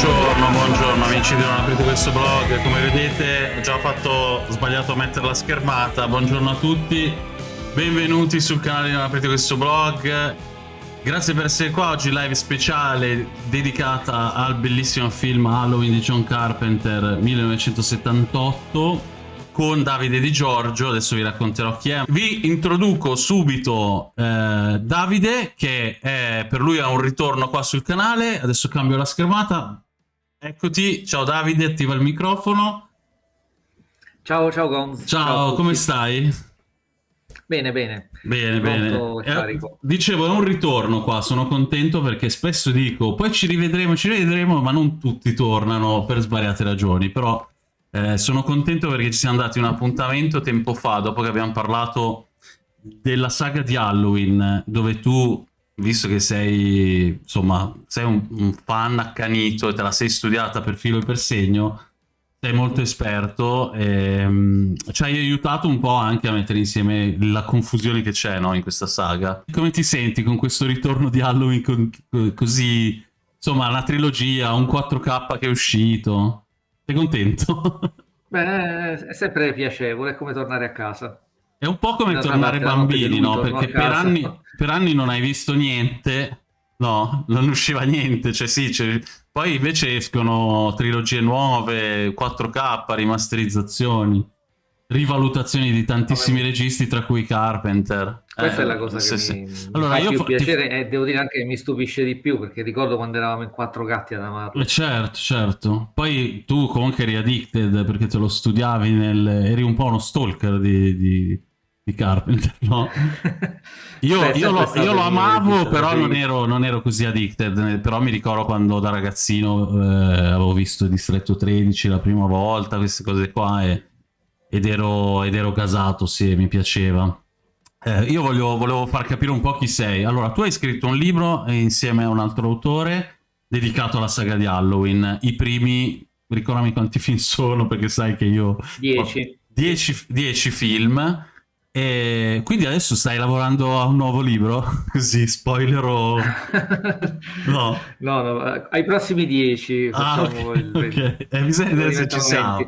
Buongiorno, buongiorno amici di Non aprite questo blog, come vedete ho già fatto sbagliato a mettere la schermata, buongiorno a tutti, benvenuti sul canale di Non aprite questo blog, grazie per essere qua, oggi live speciale dedicata al bellissimo film Halloween di John Carpenter 1978 con Davide Di Giorgio, adesso vi racconterò chi è. Vi introduco subito eh, Davide, che è, per lui ha un ritorno qua sul canale, adesso cambio la schermata. Eccoti, ciao Davide, attiva il microfono. Ciao, ciao Gonz. Ciao, ciao come stai? Bene, bene. Bene, bene. Eh, dicevo, è un ritorno qua, sono contento perché spesso dico, poi ci rivedremo, ci rivedremo, ma non tutti tornano per svariate ragioni, però eh, sono contento perché ci siamo dati un appuntamento tempo fa, dopo che abbiamo parlato della saga di Halloween, dove tu, visto che sei, insomma, sei un, un fan accanito e te la sei studiata per filo e per segno, sei molto esperto e um, ci hai aiutato un po' anche a mettere insieme la confusione che c'è no, in questa saga. Come ti senti con questo ritorno di Halloween con, così, insomma, la trilogia, un 4K che è uscito? Sei contento? Beh, è sempre piacevole, è come tornare a casa. È un po' come tornare bambini, no? Perché per anni, per anni, non hai visto niente, no? Non usciva niente, cioè sì, cioè... poi invece escono trilogie nuove, 4K, rimasterizzazioni rivalutazioni di tantissimi Vabbè. registi, tra cui Carpenter. Questa eh, è la cosa che sì, mi, sì. Allora, mi fa più piacere ti... e devo dire anche che mi stupisce di più, perché ricordo quando eravamo in quattro gatti ad amarlo. Eh, certo, certo. Poi tu comunque eri addicted perché te lo studiavi, nel... eri un po' uno stalker di, di, di Carpenter, no? Io, Beh, io, lo, io lo, amavo, però non ero, non ero, così addicted. Però mi ricordo quando da ragazzino eh, avevo visto Distretto 13 la prima volta, queste cose qua e ed ero, ed ero gasato, sì, mi piaceva. Eh, io voglio, volevo far capire un po' chi sei. Allora, tu hai scritto un libro insieme a un altro autore dedicato alla saga di Halloween. I primi, ricordami quanti film sono, perché sai che io... Dieci. Dieci, dieci film. E quindi adesso stai lavorando a un nuovo libro? Così, spoiler o... No. no, no, ai prossimi dieci ah, facciamo ah, okay, il... Ok, eh, bisogna vedere se ci siamo.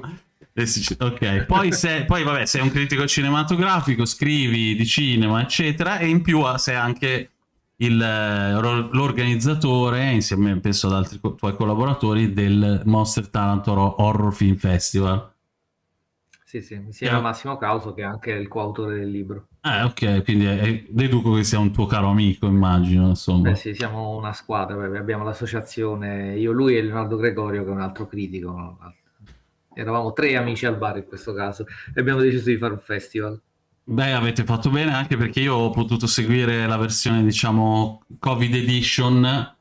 Ok, poi, se, poi vabbè, sei un critico cinematografico, scrivi di cinema, eccetera, e in più sei anche l'organizzatore, insieme penso ad altri tuoi collaboratori, del Monster Talent Horror Film Festival. Sì, sì, insieme a Massimo Causo, che è anche il coautore del libro. Ah, ok, quindi è, deduco che sia un tuo caro amico, immagino, insomma. Beh sì, siamo una squadra, abbiamo l'associazione, io, lui e Leonardo Gregorio, che è un altro critico, eravamo tre amici al bar in questo caso e abbiamo deciso di fare un festival. Beh, avete fatto bene anche perché io ho potuto seguire la versione, diciamo, Covid Edition,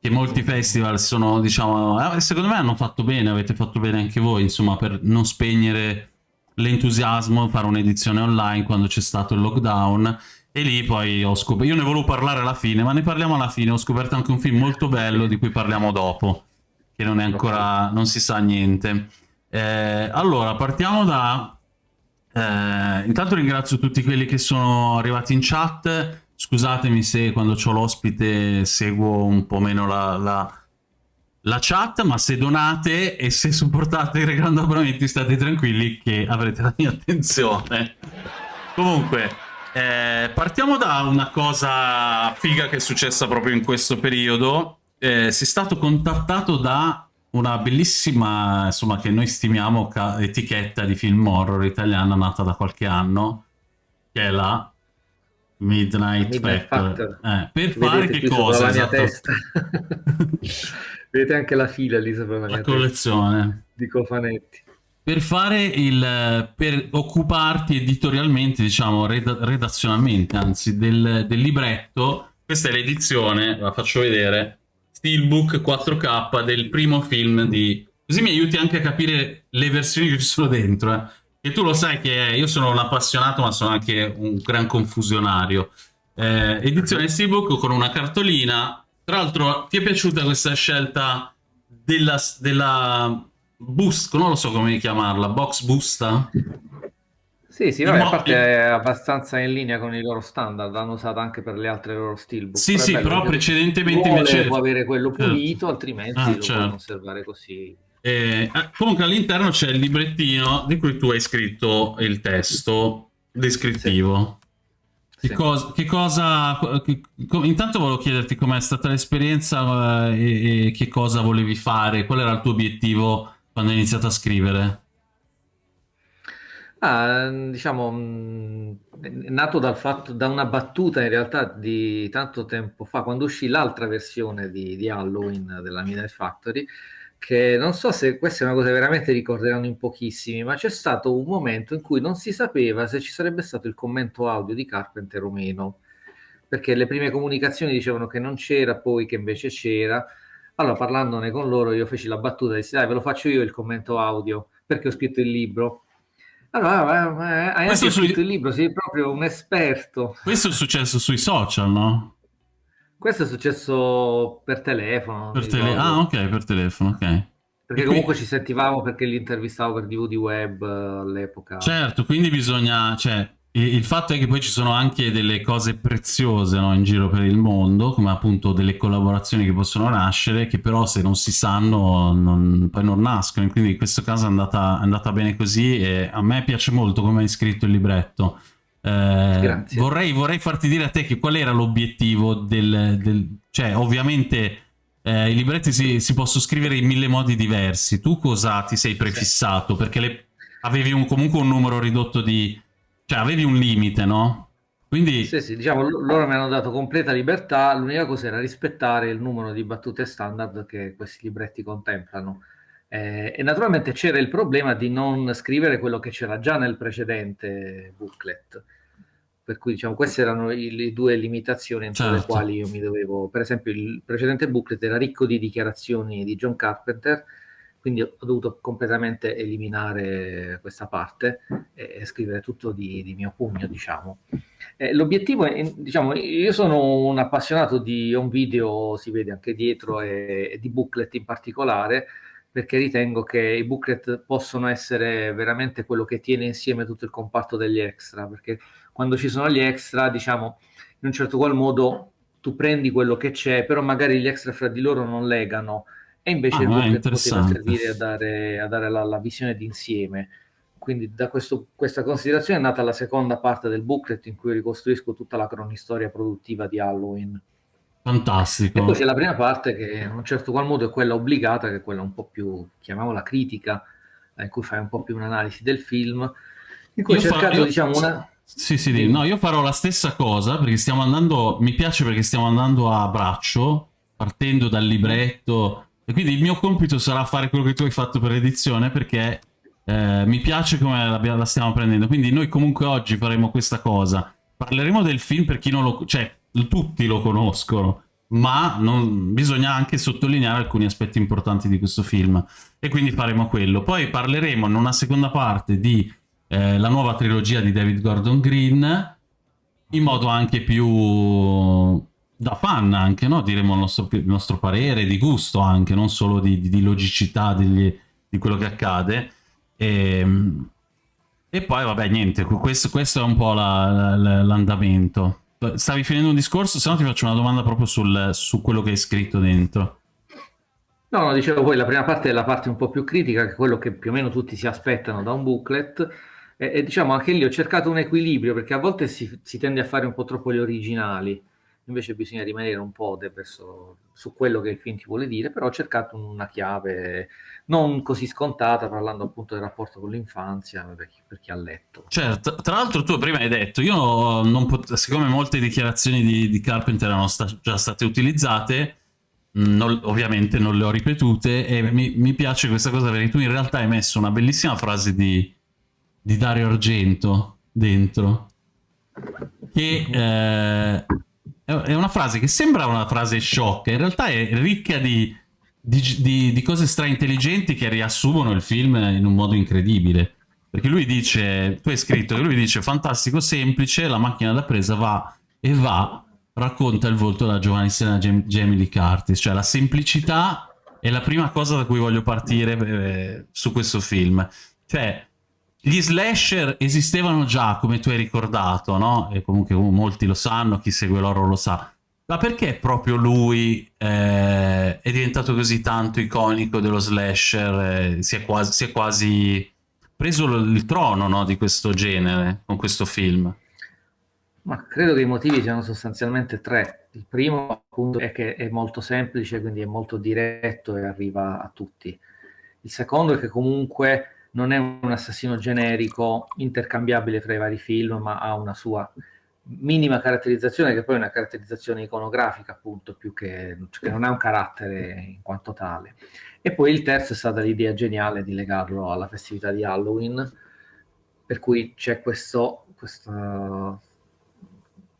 che molti festival sono, diciamo, eh, secondo me hanno fatto bene, avete fatto bene anche voi, insomma, per non spegnere l'entusiasmo, fare un'edizione online quando c'è stato il lockdown e lì poi ho scoperto, io ne volevo parlare alla fine, ma ne parliamo alla fine, ho scoperto anche un film molto bello di cui parliamo dopo, che non è ancora, non si sa niente. Eh, allora, partiamo da... Eh, intanto ringrazio tutti quelli che sono arrivati in chat. Scusatemi se quando ho l'ospite seguo un po' meno la, la, la, chat, ma se donate e se supportate regalando abbonamenti state tranquilli che avrete la mia attenzione. Comunque, eh, partiamo da una cosa figa che è successa proprio in questo periodo. Eh, è stato contattato da una bellissima, insomma, che noi stimiamo etichetta di film horror italiana nata da qualche anno, che è la Midnight, Midnight Factor. Eh, per Vedete fare che cosa? Esatto. Vedete anche la fila lì sopra la, la collezione di cofanetti. Per fare il per occuparti editorialmente, diciamo red, redazionalmente, anzi, del, del libretto, questa è l'edizione, la faccio vedere steelbook 4K del primo film di... Così mi aiuti anche a capire le versioni che ci sono dentro, eh. E tu lo sai che io sono un appassionato, ma sono anche un gran confusionario. Eh, edizione steelbook con una cartolina. Tra l'altro, ti è piaciuta questa scelta della, della boost, non lo so come chiamarla, box busta? Sì, sì, vabbè, a parte è abbastanza in linea con i loro standard, l'hanno usato anche per le altre loro steelbook. Sì, sì, però precedentemente vuole, invece... può avere quello certo. pulito, certo. altrimenti ah, lo certo. può conservare così. Eh, ah, comunque all'interno c'è il librettino di cui tu hai scritto il testo descrittivo. Che, sì. Cosa, che cosa... Che, intanto volevo chiederti com'è stata l'esperienza eh, e, e che cosa volevi fare, qual era il tuo obiettivo quando hai iniziato a scrivere? Ah, diciamo, nato dal fatto, da una battuta in realtà di tanto tempo fa, quando uscì l'altra versione di, di Halloween della Midnight Factory, che non so se questa è una cosa che veramente ricorderanno in pochissimi, ma c'è stato un momento in cui non si sapeva se ci sarebbe stato il commento audio di Carpenter o meno, perché le prime comunicazioni dicevano che non c'era, poi che invece c'era. Allora, parlandone con loro, io feci la battuta e dissi, dai, ve lo faccio io il commento audio, perché ho scritto il libro allora, hai anche scritto sui... il libro, sei proprio un esperto. Questo è successo sui social, no? Questo è successo per telefono. Per tele... Ah, ok, per telefono, ok. Perché e comunque qui... ci sentivamo perché li intervistavo per DVD web all'epoca. Certo, quindi bisogna, cioè, il fatto è che poi ci sono anche delle cose preziose no, in giro per il mondo, come appunto delle collaborazioni che possono nascere, che però se non si sanno non, poi non nascono. Quindi in questo caso è andata, è andata bene così e a me piace molto come hai scritto il libretto. Eh, vorrei, vorrei, farti dire a te che qual era l'obiettivo del, del... Cioè, ovviamente eh, i libretti si, si, possono scrivere in mille modi diversi. Tu cosa ti sei prefissato? Perché le... avevi un, comunque un numero ridotto di cioè, avevi un limite, no? Quindi... Sì, sì, diciamo, loro mi hanno dato completa libertà, l'unica cosa era rispettare il numero di battute standard che questi libretti contemplano. Eh, e naturalmente c'era il problema di non scrivere quello che c'era già nel precedente booklet. Per cui, diciamo, queste erano le due limitazioni entro certo. le quali io mi dovevo... Per esempio, il precedente booklet era ricco di dichiarazioni di John Carpenter, quindi ho dovuto completamente eliminare questa parte e scrivere tutto di, di mio pugno, diciamo. Eh, l'obiettivo è, diciamo, io sono un appassionato di home video, si vede anche dietro, e, e di booklet in particolare, perché ritengo che i booklet possono essere veramente quello che tiene insieme tutto il comparto degli extra, perché quando ci sono gli extra, diciamo, in un certo qual modo tu prendi quello che c'è, però magari gli extra fra di loro non legano, e invece ah, il booklet poteva servire a dare, a dare la, la, visione d'insieme. Quindi da questo, questa considerazione è nata la seconda parte del booklet in cui ricostruisco tutta la cronistoria produttiva di Halloween. Fantastico. E poi c'è la prima parte che in un certo qual modo è quella obbligata, che è quella un po' più, chiamiamola critica, in cui fai un po' più un'analisi del film, in cui ho cercato, io... diciamo, una... Sì, sì, sì, no, io farò la stessa cosa perché stiamo andando, mi piace perché stiamo andando a braccio, partendo dal libretto, e quindi il mio compito sarà fare quello che tu hai fatto per l'edizione perché eh, mi piace come la, la, stiamo prendendo. Quindi noi comunque oggi faremo questa cosa. Parleremo del film per chi non lo... cioè tutti lo conoscono, ma non, bisogna anche sottolineare alcuni aspetti importanti di questo film. E quindi faremo quello. Poi parleremo in una seconda parte di eh, la nuova trilogia di David Gordon Green in modo anche più da fan anche, no? diremo il nostro, il nostro, parere, di gusto anche, non solo di, di, di logicità degli, di quello che accade. E, ehm, e poi, vabbè, niente, questo, questo è un po' l'andamento. La, la, Stavi finendo un discorso? Se no ti faccio una domanda proprio sul, su quello che hai scritto dentro. No, no, dicevo poi la prima parte è la parte un po' più critica, che è quello che più o meno tutti si aspettano da un booklet. E, e diciamo anche lì ho cercato un equilibrio, perché a volte si, si tende a fare un po' troppo gli originali invece bisogna rimanere un po' verso, su quello che il film ti vuole dire, però ho cercato una chiave non così scontata, parlando appunto del rapporto con l'infanzia, per, per chi, ha letto. Certo, tra l'altro tu prima hai detto, io non pot- siccome molte dichiarazioni di, di Carpenter erano sta- già state utilizzate, non, ovviamente non le ho ripetute e mi, mi, piace questa cosa perché tu in realtà hai messo una bellissima frase di, di Dario Argento dentro che eh, è una frase che sembra una frase sciocca, in realtà è ricca di, di, di, di cose straintelligenti che riassumono il film in un modo incredibile. Perché lui dice, tu hai scritto che lui dice fantastico, semplice, la macchina da presa va e va, racconta il volto della giovanissima Jamie Lee Curtis, cioè la semplicità è la prima cosa da cui voglio partire eh, su questo film. Cioè, gli slasher esistevano già, come tu hai ricordato, no? E comunque molti lo sanno, chi segue l'oro lo sa. Ma perché proprio lui eh, è diventato così tanto iconico dello slasher? Eh, si, è quasi, si, è quasi, preso il trono no, di questo genere con questo film? Ma credo che i motivi siano sostanzialmente tre. Il primo appunto è che è molto semplice, quindi è molto diretto e arriva a tutti. Il secondo è che comunque non è un assassino generico intercambiabile tra i vari film, ma ha una sua minima caratterizzazione, che poi è una caratterizzazione iconografica, appunto, più che, che non ha un carattere in quanto tale. E poi il terzo è stata l'idea geniale di legarlo alla festività di Halloween, per cui c'è questo, questo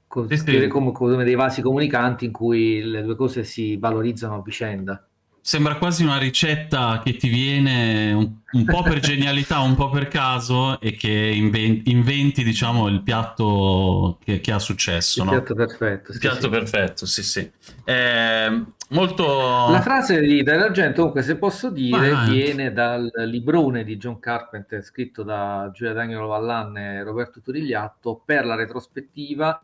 come, come dei vasi comunicanti in cui le due cose si valorizzano a vicenda sembra quasi una ricetta che ti viene un, un po' per genialità, un po' per caso e che inventi, inventi diciamo, il piatto che, che ha successo. Il no? piatto perfetto. Il sì, piatto sì. perfetto, sì, sì. Eh, molto... La frase di Dario Argento, comunque, se posso dire, ah, viene dal librone di John Carpenter, scritto da Giulia Danielo Vallan e Roberto Turigliatto, per la retrospettiva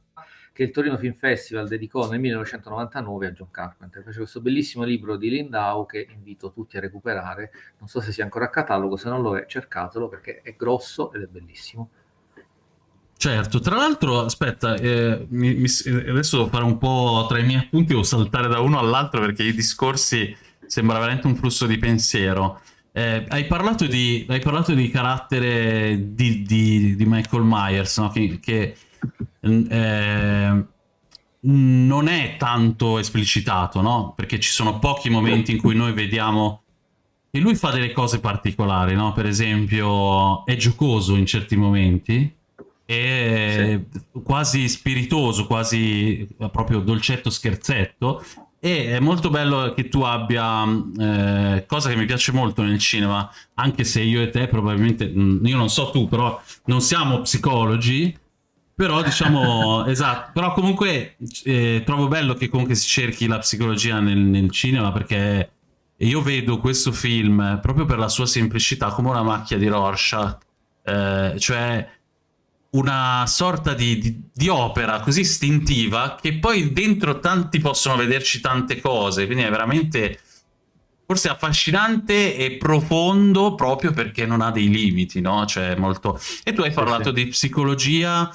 che il Torino Film Festival dedicò nel 1999 a John Carpenter. Fece questo bellissimo libro di Lindau che invito tutti a recuperare. Non so se sia ancora a catalogo, se non lo è, cercatelo perché è grosso ed è bellissimo. Certo, tra l'altro, aspetta, eh, mi, mi, adesso devo fare un po' tra i miei appunti, o saltare da uno all'altro perché i discorsi sembra veramente un flusso di pensiero. Eh, hai, parlato di, hai, parlato di, carattere di, di, di Michael Myers, no? che, che eh, non è tanto esplicitato, no? Perché ci sono pochi momenti in cui noi vediamo che lui fa delle cose particolari, no? Per esempio è giocoso in certi momenti, è sì. quasi spiritoso, quasi proprio dolcetto scherzetto, e è molto bello che tu abbia, eh, cosa che mi piace molto nel cinema, anche se io e te probabilmente, io non so tu, però non siamo psicologi, però diciamo, esatto, però comunque eh, trovo bello che comunque si cerchi la psicologia nel, nel, cinema perché io vedo questo film proprio per la sua semplicità come una macchia di Rorschach, eh, cioè una sorta di, di, di, opera così istintiva che poi dentro tanti possono vederci tante cose, quindi è veramente forse affascinante e profondo proprio perché non ha dei limiti, no? Cioè molto... E tu hai parlato sì, sì. di psicologia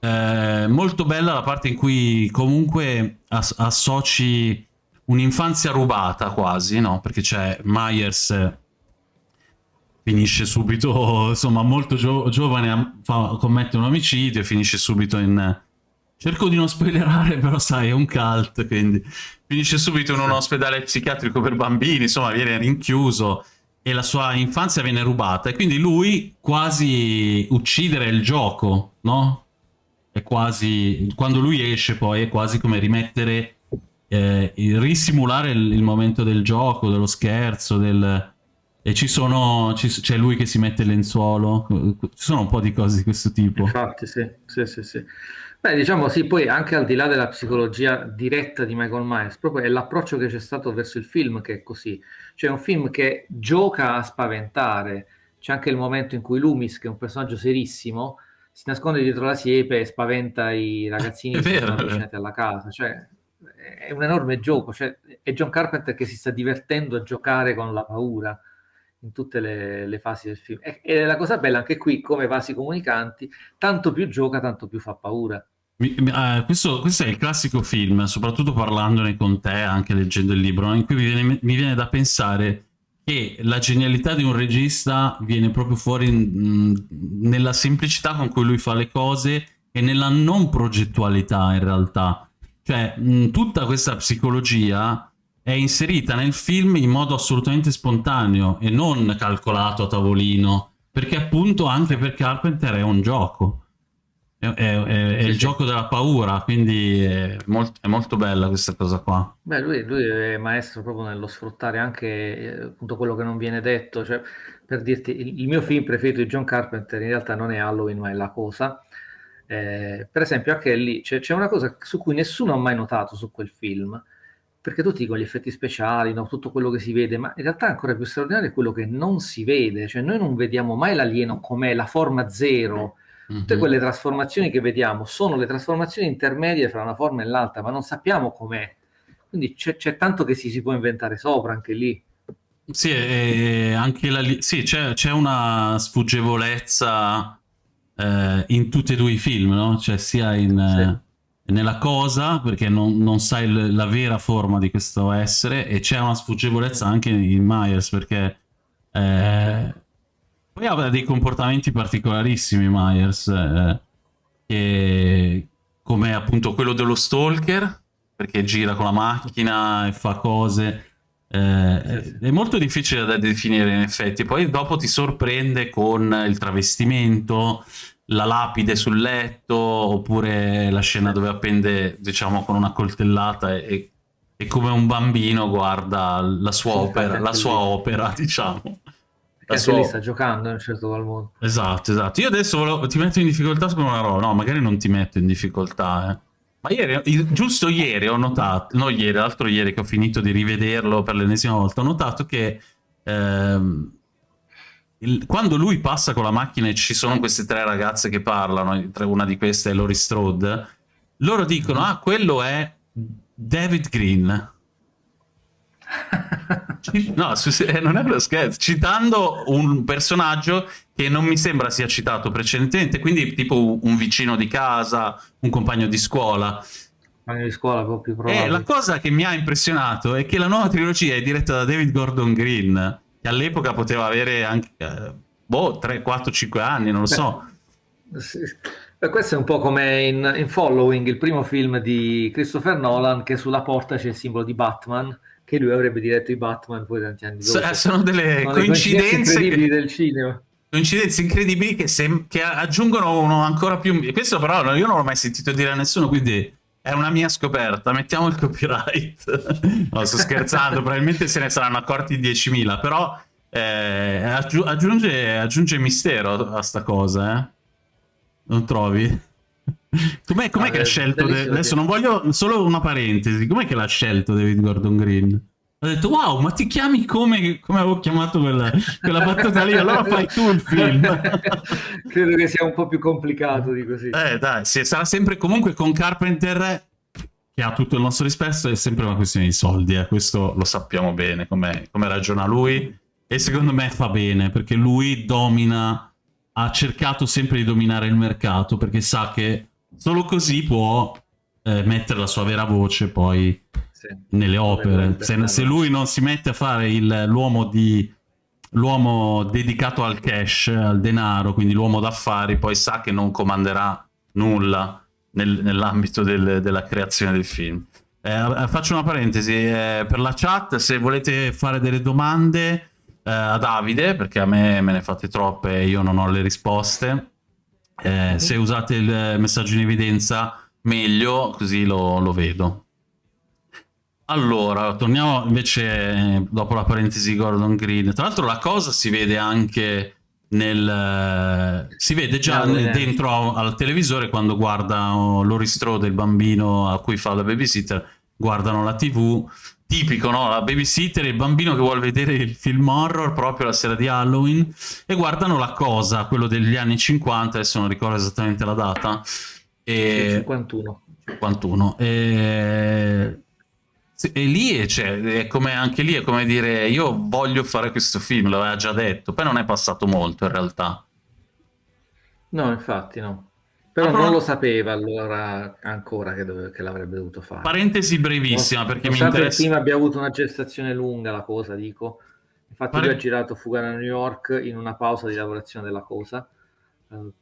eh, molto bella la parte in cui comunque as associ un'infanzia rubata quasi, no? Perché c'è Myers finisce subito, insomma, molto gio giovane, fa, commette un omicidio e finisce subito in... Cerco di non spoilerare, però sai, è un cult, quindi finisce subito in un ospedale psichiatrico per bambini, insomma, viene rinchiuso e la sua infanzia viene rubata. E quindi lui quasi uccidere il gioco, no? È quasi, quando lui esce poi è quasi come rimettere, eh, risimulare il, il, momento del gioco, dello scherzo, del... E ci sono, c'è lui che si mette il lenzuolo, ci sono un po' di cose di questo tipo. Infatti, sì, sì, sì, sì. Beh, diciamo sì, poi anche al di là della psicologia diretta di Michael Myers, proprio è l'approccio che c'è stato verso il film che è così. Cioè un film che gioca a spaventare. C'è anche il momento in cui Loomis, che è un personaggio serissimo, si nasconde dietro la siepe e spaventa i ragazzini che sono avvicinati alla casa. Cioè, è un enorme gioco. Cioè, è John Carpenter che si sta divertendo a giocare con la paura in tutte le, le fasi del film. E, e, la cosa bella anche qui, come vasi comunicanti, tanto più gioca, tanto più fa paura. Mi, uh, questo, questo, è il classico film, soprattutto parlandone con te, anche leggendo il libro, in cui mi viene, mi viene da pensare che la genialità di un regista viene proprio fuori mh, nella semplicità con cui lui fa le cose e nella non progettualità in realtà. Cioè, mh, tutta questa psicologia è inserita nel film in modo assolutamente spontaneo e non calcolato a tavolino, perché appunto anche per Carpenter è un gioco. È, è, è sì, il sì. gioco della paura, quindi è, molt, è, molto bella questa cosa qua. Beh, lui, lui, è maestro proprio nello sfruttare anche eh, appunto quello che non viene detto. Cioè, per dirti, il, il, mio film preferito di John Carpenter in realtà non è Halloween, ma è La Cosa. Eh, per esempio, anche lì c'è una cosa su cui nessuno ha mai notato su quel film. perché tutti dicono gli effetti speciali, no? tutto quello che si vede, ma in realtà ancora più straordinario è quello che non si vede, cioè noi non vediamo mai l'alieno com'è, la forma zero, tutte mm-hmm. quelle trasformazioni che vediamo sono le trasformazioni intermedie fra una forma e l'altra, ma non sappiamo com'è. Quindi c'è, c'è tanto che si, si, può inventare sopra anche lì. Sì, anche la, sì c'è, c'è, una sfuggevolezza eh, in tutti e due i film, no? Cioè sia in... Sì. Eh, nella cosa perché non, non sai l- la vera forma di questo essere e c'è una sfuggevolezza anche in Myers perché eh, poi ha dei comportamenti particolarissimi Myers eh, che, come appunto quello dello stalker perché gira con la macchina e fa cose eh, è molto difficile da definire in effetti. Poi dopo ti sorprende con il travestimento la lapide sul letto oppure la scena dove appende diciamo con una coltellata e, e come un bambino guarda la sua opera, la sua opera diciamo la sua... lì sta giocando in un certo qual modo esatto esatto io adesso volevo... ti metto in difficoltà su una roba no magari non ti metto in difficoltà eh. ma ieri giusto ieri ho notato no ieri l'altro ieri che ho finito di rivederlo per l'ennesima volta ho notato che ehm, il, quando lui passa con la macchina e ci sono queste tre ragazze che parlano, una di queste è Lori Strode, loro dicono, ah, quello è David Green. no, eh, non è uno scherzo, citando un personaggio che non mi sembra sia citato precedentemente, quindi tipo un vicino di casa, un compagno di scuola. Compagno di scuola, po' più probabile. E la cosa che mi ha impressionato è che la nuova trilogia è diretta da David Gordon Green, che all'epoca poteva avere anche, eh, boh, 3, 4, 5 anni, non lo Beh, so. Sì. Questo è un po' come in, in, Following, il primo film di Christopher Nolan, che sulla porta c'è il simbolo di Batman, che lui avrebbe diretto i Batman poi tanti anni dopo. sono delle sono coincidenze incredibili che... del cinema. Coincidenze incredibili che, sem- che aggiungono uno ancora più... Questo però io non l'ho mai sentito dire a nessuno, quindi è una mia scoperta, mettiamo il copyright. no, sto scherzando, probabilmente se ne saranno accorti 10.000, però eh, aggiunge, aggiunge, mistero a sta cosa, eh? Non trovi? Com'è, com'è ah, che ha scelto... Adesso non voglio... Solo una parentesi. Com'è che l'ha scelto David Gordon Green? Ho detto, wow, ma ti chiami come, come avevo chiamato quella, quella battuta lì? Allora fai tu il film. Credo che sia un po' più complicato di così. Eh, dai, sì, sarà sempre comunque con Carpenter, che ha tutto il nostro rispetto, è sempre una questione di soldi, eh. questo lo sappiamo bene, come, come ragiona lui. E secondo me fa bene, perché lui domina, ha cercato sempre di dominare il mercato, perché sa che solo così può eh, mettere la sua vera voce poi sì. nelle opere. Se, se, lui non si mette a fare l'uomo di l'uomo dedicato al cash, al denaro, quindi l'uomo d'affari, poi sa che non comanderà nulla nel, nell'ambito del, della creazione del film. Eh, faccio una parentesi, eh, per la chat, se volete fare delle domande eh, a Davide, perché a me me ne fate troppe e io non ho le risposte, eh, se usate il messaggio in evidenza meglio, così lo, lo vedo. Allora, torniamo invece dopo la parentesi Gordon Green. Tra l'altro la cosa si vede anche nel... si vede già no, dentro al televisore quando guarda Lori Strode, il bambino a cui fa la babysitter, guardano la tv. Tipico, no? La babysitter e il bambino che vuole vedere il film horror proprio la sera di Halloween e guardano la cosa, quello degli anni 50, adesso non ricordo esattamente la data. E... 51. 51. E e lì è, cioè, è come anche lì è come dire io voglio fare questo film, l'aveva già detto, poi non è passato molto in realtà. No, infatti no. Però non lo sapeva allora ancora che, dove, che l'avrebbe dovuto fare. Parentesi brevissima no, perché mi interessa... prima abbia avuto una gestazione lunga la cosa, dico. Infatti Pare... lui ha girato Fuga da New York in una pausa di lavorazione della cosa. Uh,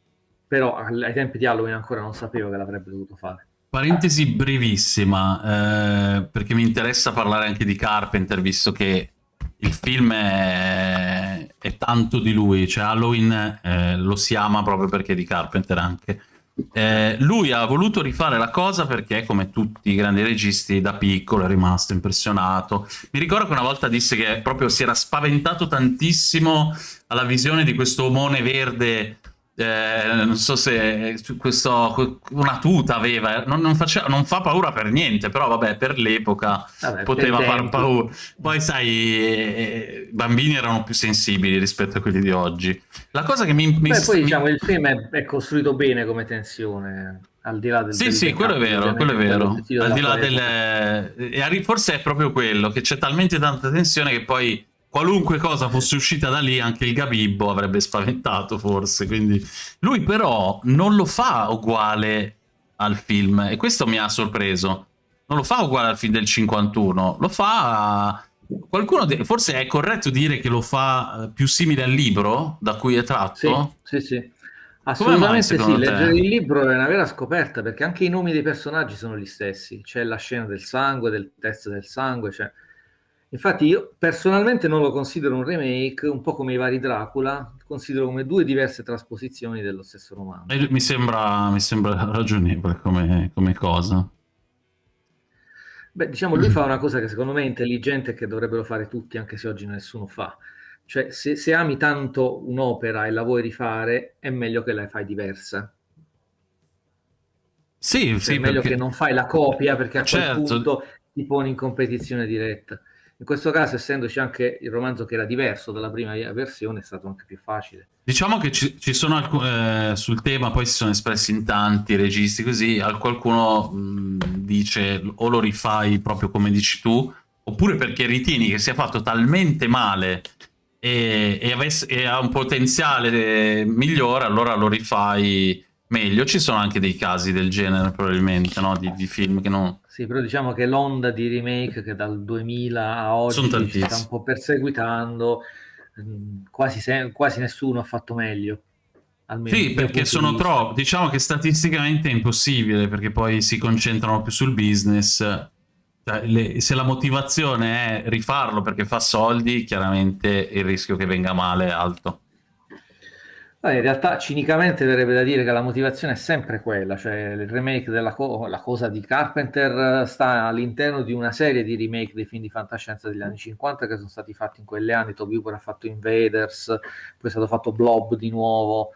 però ai tempi di Halloween ancora non sapevo che l'avrebbe dovuto fare. Parentesi brevissima, eh, perché mi interessa parlare anche di Carpenter, visto che il film è, è tanto di lui, cioè Halloween eh, lo si ama proprio perché è di Carpenter anche. Eh, lui ha voluto rifare la cosa perché, come tutti i grandi registi, da piccolo è rimasto impressionato. Mi ricordo che una volta disse che proprio si era spaventato tantissimo alla visione di questo omone verde eh, non so se questo, una tuta aveva, non, non, faceva, non, fa paura per niente, però vabbè, per l'epoca poteva far paura. Poi sai, eh, i bambini erano più sensibili rispetto a quelli di oggi. La cosa che mi... mi Beh, poi diciamo, il film è, è, costruito bene come tensione, al di là del... Sì, del sì, quello è vero, quello è vero. Al di là del... Forse è proprio quello, che c'è talmente tanta tensione che poi qualunque cosa fosse uscita da lì, anche il Gabibbo avrebbe spaventato forse. Quindi lui però non lo fa uguale al film e questo mi ha sorpreso. Non lo fa uguale al film del 51, lo fa... Qualcuno, forse è corretto dire che lo fa eh, più simile al libro da cui è tratto? Sì, sì, sì. Assolutamente mai, sì, leggere il libro è una vera scoperta perché anche i nomi dei personaggi sono gli stessi. C'è la scena del sangue, del test del sangue, cioè Infatti io personalmente non lo considero un remake, un po' come i vari Dracula, considero come due diverse trasposizioni dello stesso romanzo. Mi sembra, mi sembra ragionevole come, come, cosa. Beh, diciamo, lui fa una cosa che secondo me è intelligente e che dovrebbero fare tutti, anche se oggi nessuno fa. Cioè, se, se ami tanto un'opera e la vuoi rifare, è meglio che la fai diversa. Sì, cioè, sì, è meglio perché... che non fai la copia perché a certo. quel punto ti poni in competizione diretta. In questo caso, essendoci anche il romanzo che era diverso dalla prima versione, è stato anche più facile. Diciamo che ci, ci sono alcune, eh, sul tema, poi si sono espressi in tanti registi così, qualcuno mh, dice o lo rifai proprio come dici tu, oppure perché ritieni che sia fatto talmente male e, e, avesse, e ha un potenziale migliore, allora lo rifai meglio. Ci sono anche dei casi del genere probabilmente, no? di, di film che non sì, però diciamo che l'onda di remake che dal 2000 a oggi ci sta un po' perseguitando, mm, quasi, se, quasi nessuno ha fatto meglio. Sì, perché sono troppo. Diciamo che statisticamente è impossibile perché poi si concentrano più sul business. Cioè, le, se la motivazione è rifarlo perché fa soldi, chiaramente il rischio che venga male è alto. In realtà cinicamente verrebbe da dire che la motivazione è sempre quella, cioè il remake della co cosa di Carpenter sta all'interno di una serie di remake dei film di fantascienza degli anni 50 che sono stati fatti in quegli anni, Toby Hooper ha fatto Invaders, poi è stato fatto Blob di nuovo,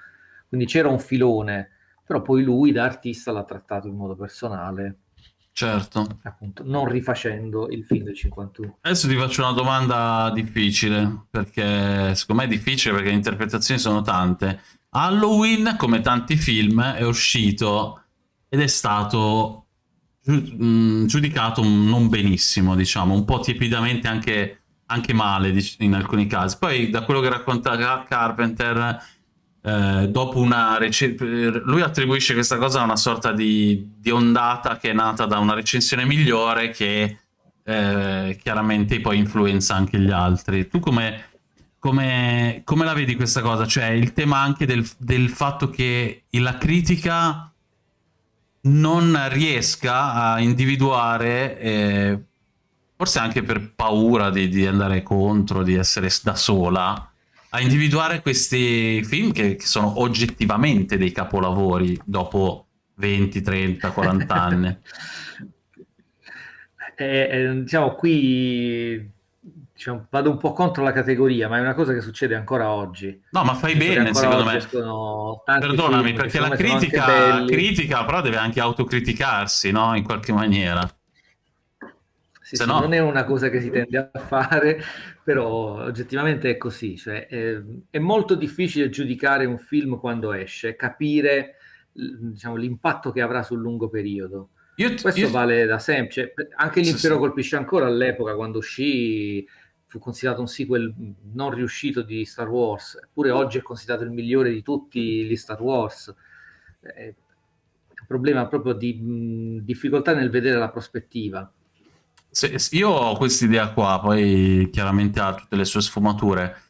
quindi c'era un filone, però poi lui da artista l'ha trattato in modo personale. Certo. Appunto, non rifacendo il film del 51. Adesso ti faccio una domanda difficile, perché secondo me è difficile perché le interpretazioni sono tante. Halloween, come tanti film, è uscito ed è stato mm, giudicato non benissimo, diciamo, un po' tiepidamente anche, anche male in alcuni casi. Poi da quello che racconta Carpenter eh, dopo una lui attribuisce questa cosa a una sorta di, di, ondata che è nata da una recensione migliore che eh, chiaramente poi influenza anche gli altri. Tu come, come, come la vedi questa cosa? Cioè il tema anche del, del fatto che la critica non riesca a individuare, eh, forse anche per paura di, di andare contro, di essere da sola, a individuare questi film che, che sono oggettivamente dei capolavori dopo 20, 30, 40 anni. Eh, eh, diciamo qui diciamo, vado un po' contro la categoria, ma è una cosa che succede ancora oggi. No, ma fai bene, secondo me. Perdonami, perché la critica, critica però deve anche autocriticarsi, no? In qualche maniera. Sì, sì, no... Non è una cosa che si tende a fare, però oggettivamente è così. Cioè, è, è, molto difficile giudicare un film quando esce, capire diciamo, l'impatto che avrà sul lungo periodo. Io, Questo io... vale da sempre. Cioè, anche l'impero sì, colpisce ancora all'epoca, quando uscì, fu considerato un sequel non riuscito di Star Wars, eppure oggi è considerato il migliore di tutti gli Star Wars. È un problema proprio di mh, difficoltà nel vedere la prospettiva se, io ho questa idea qua, poi chiaramente ha tutte le sue sfumature.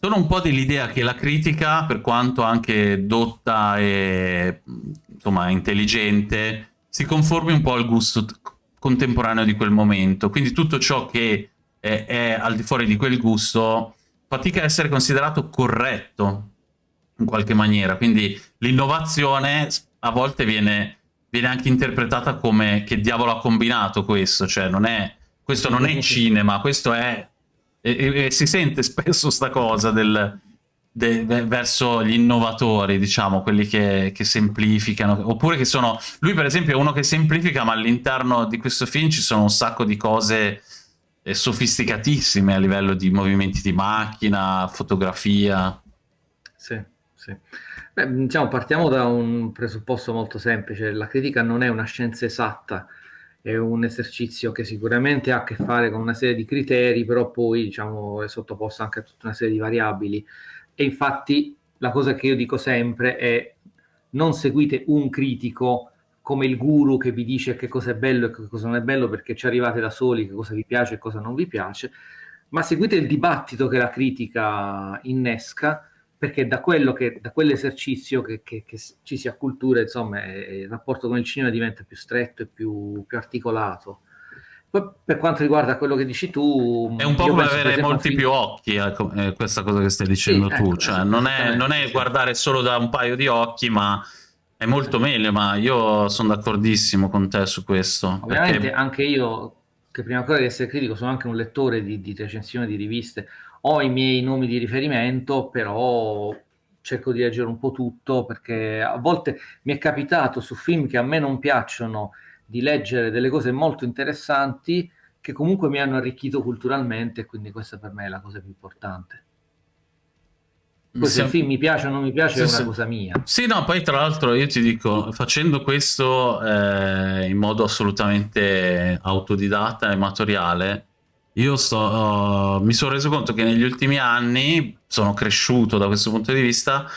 Sono un po' dell'idea che la critica, per quanto anche dotta e insomma intelligente, si conformi un po' al gusto contemporaneo di quel momento. Quindi tutto ciò che è, è al di fuori di quel gusto fatica a essere considerato corretto in qualche maniera. Quindi l'innovazione a volte viene viene anche interpretata come che diavolo ha combinato questo, cioè non è, questo non è cinema, questo è... E, e, si sente spesso sta cosa del... verso gli innovatori, diciamo, quelli che, che, semplificano, oppure che sono... Lui per esempio è uno che semplifica, ma all'interno di questo film ci sono un sacco di cose eh, sofisticatissime a livello di movimenti di macchina, fotografia. Sì, sì. Beh, diciamo, partiamo da un presupposto molto semplice, la critica non è una scienza esatta, è un esercizio che sicuramente ha a che fare con una serie di criteri, però poi diciamo, è sottoposto anche a tutta una serie di variabili. E infatti la cosa che io dico sempre è non seguite un critico come il guru che vi dice che cosa è bello e che cosa non è bello perché ci arrivate da soli, che cosa vi piace e cosa non vi piace, ma seguite il dibattito che la critica innesca perché da, quello che, da quell'esercizio che, che, che, ci si accultura, insomma, il rapporto con il cinema diventa più stretto e più, più articolato. Poi per quanto riguarda quello che dici tu... È un po' come avere molti film... più occhi, eh, questa cosa che stai dicendo sì, tu, ecco, cioè non è, non è guardare solo da un paio di occhi, ma è molto meglio, ma io sono d'accordissimo con te su questo. Ovviamente perché... anche io, che prima ancora di essere critico, sono anche un lettore di, di recensioni di riviste, ho i miei nomi di riferimento, però cerco di leggere un po' tutto perché a volte mi è capitato su film che a me non piacciono di leggere delle cose molto interessanti che comunque mi hanno arricchito culturalmente, quindi questa per me è la cosa più importante. Poi se il film mi piace o non mi piace sì, è una sì. cosa mia. Sì, no, poi tra l'altro io ti dico, facendo questo eh, in modo assolutamente autodidatta e amatoriale, io sto, uh, mi sono reso conto che negli ultimi anni sono cresciuto da questo punto di vista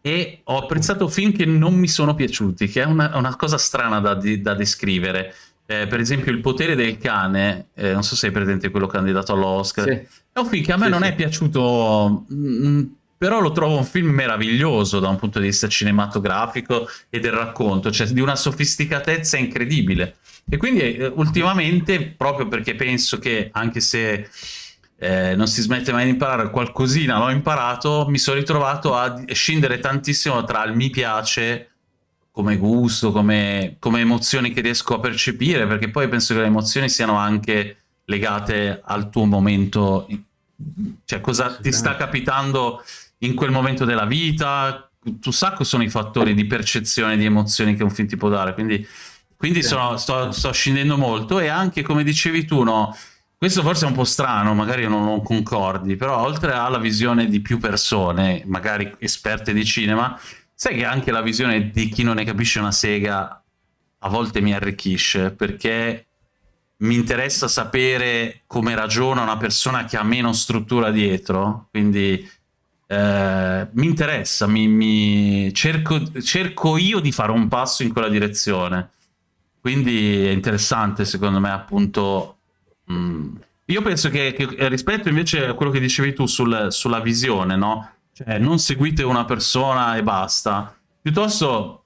e ho apprezzato film che non mi sono piaciuti, che è una, una cosa strana da, da descrivere. Eh, per esempio Il potere del cane, eh, non so se hai presente quello candidato all'Oscar, sì. è un film che a me sì, non sì. è piaciuto, mh, mm, però lo trovo un film meraviglioso da un punto di vista cinematografico e del racconto, cioè di una sofisticatezza incredibile. E quindi eh, ultimamente, proprio perché penso che anche se eh, non si smette mai di imparare, qualcosina l'ho imparato, mi sono ritrovato a scendere tantissimo tra il mi piace come gusto, come, come emozioni che riesco a percepire, perché poi penso che le emozioni siano anche legate al tuo momento, cioè cosa ti sta capitando in quel momento della vita, un sacco sono i fattori di percezione di emozioni che un film ti può dare, quindi quindi sono, sto, sto, scendendo molto e anche, come dicevi tu, no, questo forse è un po' strano, magari non, non concordi, però oltre alla visione di più persone, magari esperte di cinema, sai che anche la visione di chi non ne capisce una sega a volte mi arricchisce, perché mi interessa sapere come ragiona una persona che ha meno struttura dietro, quindi eh, mi interessa, mi, mi cerco, cerco io di fare un passo in quella direzione. Quindi è interessante secondo me appunto... Mh, mm, io penso che, che, rispetto invece a quello che dicevi tu sul, sulla visione, no? Cioè non seguite una persona e basta, piuttosto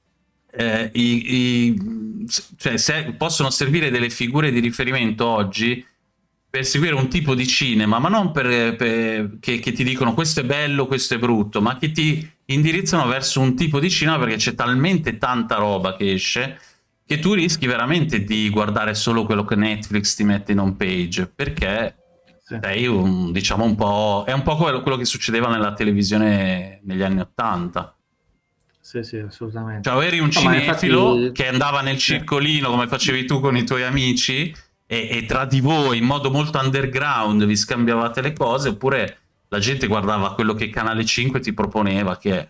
eh, i, i, cioè, se, possono servire delle figure di riferimento oggi per seguire un tipo di cinema, ma non per, per, che, che, ti dicono questo è bello, questo è brutto, ma che ti indirizzano verso un tipo di cinema perché c'è talmente tanta roba che esce che tu rischi veramente di guardare solo quello che Netflix ti mette in home page, perché sì. sei un, diciamo un po'... è un po' quello, quello che succedeva nella televisione negli anni Ottanta. Sì, sì, assolutamente. Cioè, eri un no, cinefilo infatti... che andava nel circolino, come facevi tu con i tuoi amici, e, e, tra di voi, in modo molto underground, vi scambiavate le cose, oppure la gente guardava quello che Canale 5 ti proponeva, che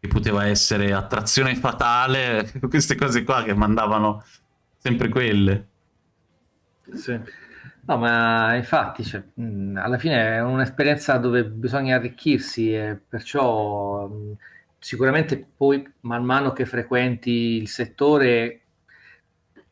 che poteva essere attrazione fatale, queste cose qua che mandavano sempre quelle. Sì. No, ma infatti, cioè, mh, alla fine è un'esperienza dove bisogna arricchirsi e perciò mh, sicuramente poi man mano che frequenti il settore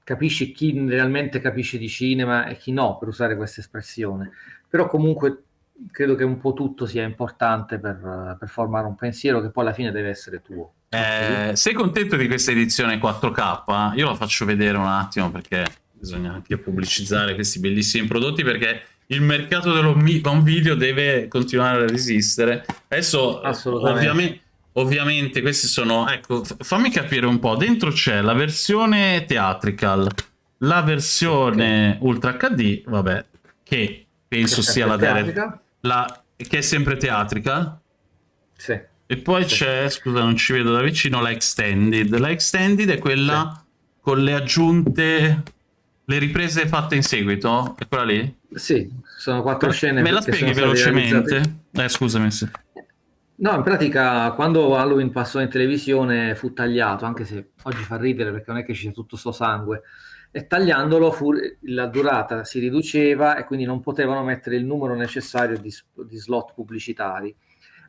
capisci chi realmente capisce di cinema e chi no, per usare questa espressione. Però comunque credo che un po' tutto sia importante per, per, formare un pensiero che poi alla fine deve essere tuo. Eh, sei contento di questa edizione 4K? Io la faccio vedere un attimo perché bisogna anche pubblicizzare questi bellissimi prodotti perché il mercato dell'home video deve continuare a resistere. Adesso ovviamente, ovviamente questi sono... Ecco, fammi capire un po'. Dentro c'è la versione theatrical, la versione okay. Ultra HD, vabbè, che penso che sia la, la, che è sempre teatrica. Sì. E poi Sì. c'è, scusa, non ci vedo da vicino, la Extended. La Extended è quella con le aggiunte, le riprese fatte in seguito? È quella lì? Sì, sono quattro scene Me la spieghi velocemente? Eh, scusami. sì. No, in pratica quando Halloween passò in televisione fu tagliato, anche se oggi fa ridere perché non è che ci sia tutto sto sangue, e tagliandolo fu- la durata si riduceva e quindi non potevano mettere il numero necessario di, di slot pubblicitari.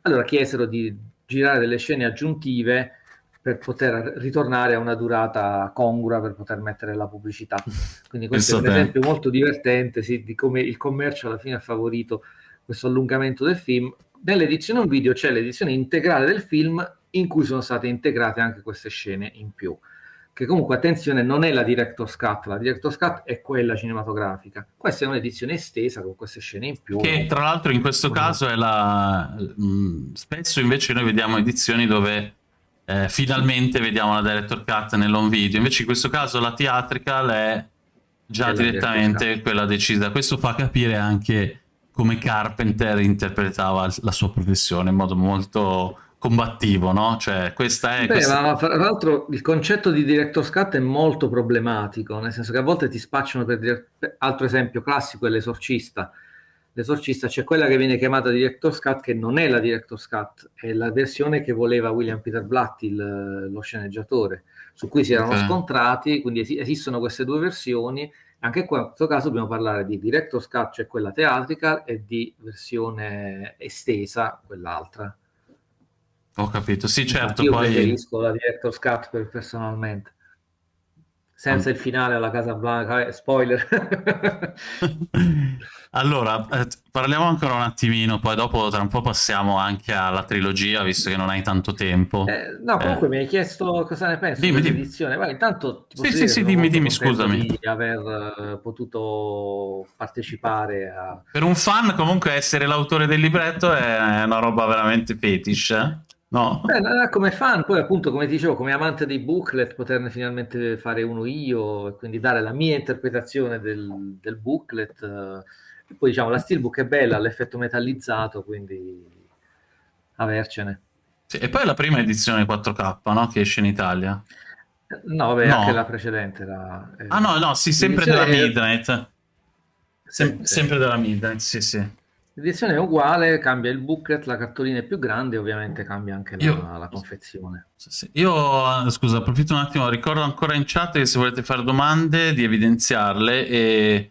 Allora chiesero di girare delle scene aggiuntive per poter ritornare a una durata congrua per poter mettere la pubblicità. Quindi questo è un te. esempio molto divertente sì, di come il commercio alla fine ha favorito questo allungamento del film. Nell'edizione un video c'è l'edizione integrale del film in cui sono state integrate anche queste scene in più. Che comunque, attenzione, non è la Director's Cut, la Director's Cut è quella cinematografica. Questa è un'edizione estesa con queste scene in più. Che tra l'altro in questo caso è la... mh, Spesso invece noi vediamo edizioni dove eh, finalmente vediamo la director cut nell'home video, invece in questo caso la theatrical è già È direttamente director's quella decisa. Questo fa capire anche come Carpenter interpretava la sua professione in modo molto combattivo, no? Cioè questa è... Beh, questa- ma fra l'altro il concetto di director's cut è molto problematico, nel senso che a volte ti spacciano per dire- per- altro esempio classico è l'esorcista. L'esorcista c'è quella che viene chiamata director's cut che non è la director's cut, è la versione che voleva William Peter Blatty, il- lo sceneggiatore, su cui si erano Ok. scontrati, quindi esi- esistono queste due versioni. Anche qua in questo caso dobbiamo parlare di director's cut, cioè quella teatrica, e di versione estesa, quell'altra. Ho capito, sì certo, Io poi... preferisco la Director's Cut per- personalmente. Senza il finale alla Casa Blanca, eh, spoiler. Allora, eh, parliamo ancora un attimino, poi dopo tra un po' passiamo anche alla trilogia, visto che non hai tanto tempo. Eh, no, comunque mi hai chiesto cosa ne penso Dimmi, dimmi. dell'edizione. Ma intanto ti Sì, sì, sì, dimmi, dimmi, scusami. Di aver eh, potuto partecipare a... Per un fan comunque essere l'autore del libretto è una roba veramente fetish, eh? No? Beh, come fan, poi appunto, come dicevo, come amante dei booklet, poterne finalmente fare uno io e quindi dare la mia interpretazione del, del booklet. eh, e poi diciamo, la steelbook è bella, ha l'effetto metallizzato, quindi avercene. Sì, e poi la prima edizione 4K, no? Che esce in Italia. No, vabbè, No. anche la precedente era... eh, Ah no, no, sì, sempre della Midnight. Sem- sì. Sempre della Midnight, sì, sì. L'edizione è uguale, cambia il booklet, la cartolina è più grande, ovviamente cambia anche la, Io- la confezione. Sì, sì. Io, eh, scusa, approfitto un attimo, ricordo ancora in chat che se volete fare domande di evidenziarle e,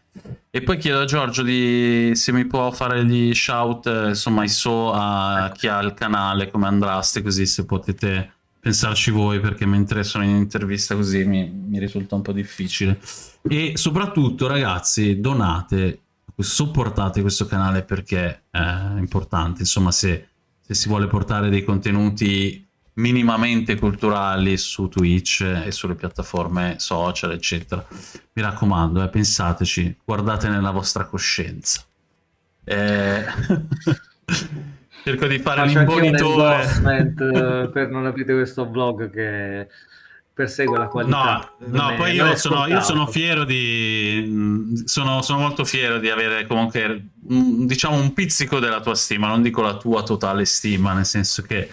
e poi chiedo a Giorgio di, se mi può fare gli shout, eh, insomma, i so a chi ha il canale, come andraste, così se potete pensarci voi, perché mentre sono in intervista così mi, mi risulta un po' difficile. E soprattutto, ragazzi, donate, supportate questo canale perché è importante, insomma, se se si vuole portare dei contenuti minimamente culturali su Twitch e sulle piattaforme social, eccetera. Mi raccomando, eh, pensateci, guardate nella vostra coscienza. Eh, Cerco di fare Faccio un eh, per non aprire questo blog che persegue la qualità. No, no, è- poi io sono, io sono fiero di. mh, Sono, sono molto fiero di avere comunque, mh, diciamo, un pizzico della tua stima, non dico la tua totale stima, nel senso che.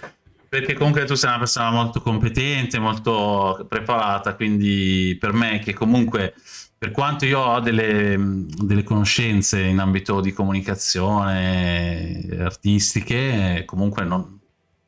Perché comunque tu sei una persona molto competente, molto preparata, quindi per me che comunque, per quanto io ho delle, mh, delle conoscenze in ambito di comunicazione artistiche, comunque non,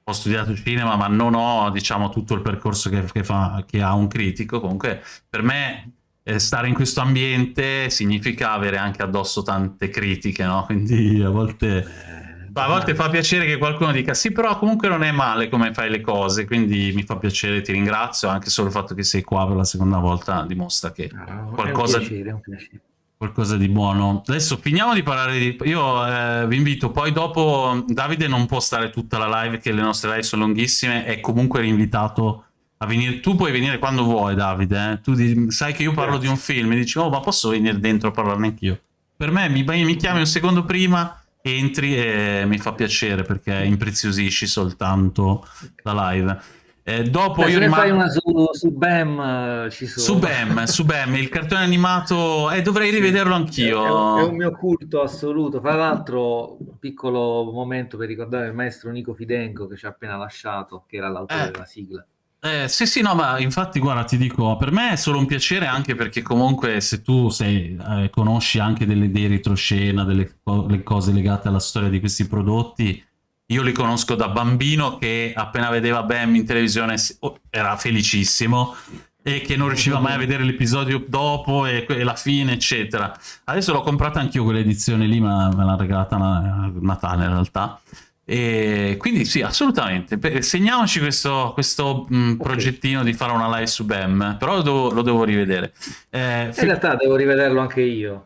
ho studiato cinema, ma non ho, diciamo, tutto il percorso che, che fa, che ha un critico. Comunque, per me, eh, stare in questo ambiente significa avere anche addosso tante critiche, no? Quindi a volte, Eh, a volte fa piacere che qualcuno dica sì, però comunque non è male come fai le cose, quindi mi fa piacere, ti ringrazio, anche solo il fatto che sei qua per la seconda volta dimostra che Ah, qualcosa È un piacere, è un piacere. Qualcosa di buono. Adesso finiamo di parlare di... Io eh, vi invito, poi dopo Davide non può stare tutta la live, che le nostre live sono lunghissime, è comunque rinvitato a venire. Tu puoi venire quando vuoi, Davide. eh. Tu di- sai che io parlo di un film e dici, oh, ma posso venire dentro a parlarne anch'io? Per me mi, mi chiami un secondo prima, entri e mi fa piacere perché impreziosisci soltanto la live. Eh, dopo Beh, io rimango... fai una su, su BAM, eh, ci sono. Su Bam, su Bam, il cartone animato... Eh, dovrei rivederlo è, è un, è un anch'io. mio culto assoluto. Fra l'altro, un piccolo momento per ricordare il maestro Nico Fidenco che ci ha appena lasciato, che era l'autore Eh, della sigla. eh, sì, sì, no, ma infatti, guarda, ti dico, per me è solo un piacere anche perché comunque se tu sei, eh, conosci anche delle, dei retroscena, delle co- cose legate alla storia di questi prodotti, io li conosco da bambino che appena vedeva Bam in televisione si- oh, era felicissimo e che non riusciva mai a vedere l'episodio dopo e, e la fine, eccetera. Adesso l'ho comprata anch'io quell'edizione lì, ma me l'ha regalata a Natale in realtà. E quindi sì, assolutamente. Segniamoci questo, questo mh, progettino di fare una live su BEM, però lo devo, lo devo rivedere. Eh, In realtà devo rivederlo anche io.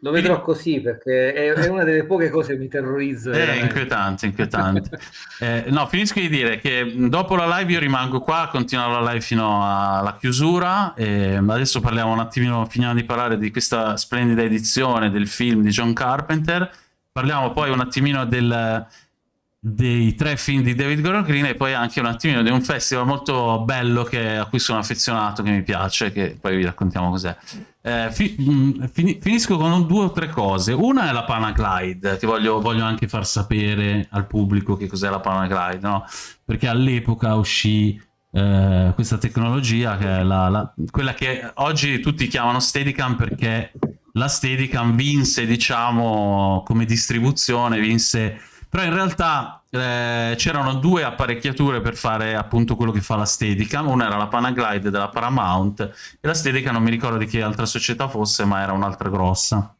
Lo vedrò così perché è, una delle poche cose che mi terrorizza È veramente. inquietante, inquietante. Eh, no, finisco di dire che mh, dopo la live io rimango qua, continuo la live fino alla chiusura. Adesso parliamo un attimino, finiamo di parlare di questa splendida edizione del film di John Carpenter. Parliamo poi un attimino del, dei tre film di David Gordon Green e poi anche un attimino di un festival molto bello che- a cui sono affezionato, che mi piace, che poi vi raccontiamo cos'è. Eh, fi- fini- finisco con due o tre cose. Una è la Panaglide, che voglio, voglio anche far sapere al pubblico che cos'è la Panaglide, no? Perché all'epoca uscì eh, questa tecnologia che è la- la- quella che oggi tutti chiamano Steadicam perché la Steadicam vinse, diciamo, come distribuzione, vinse però in realtà eh, c'erano due apparecchiature per fare appunto quello che fa la Steadicam, una era la Panaglide della Paramount e la Steadicam non mi ricordo di che altra società fosse, ma era un'altra grossa.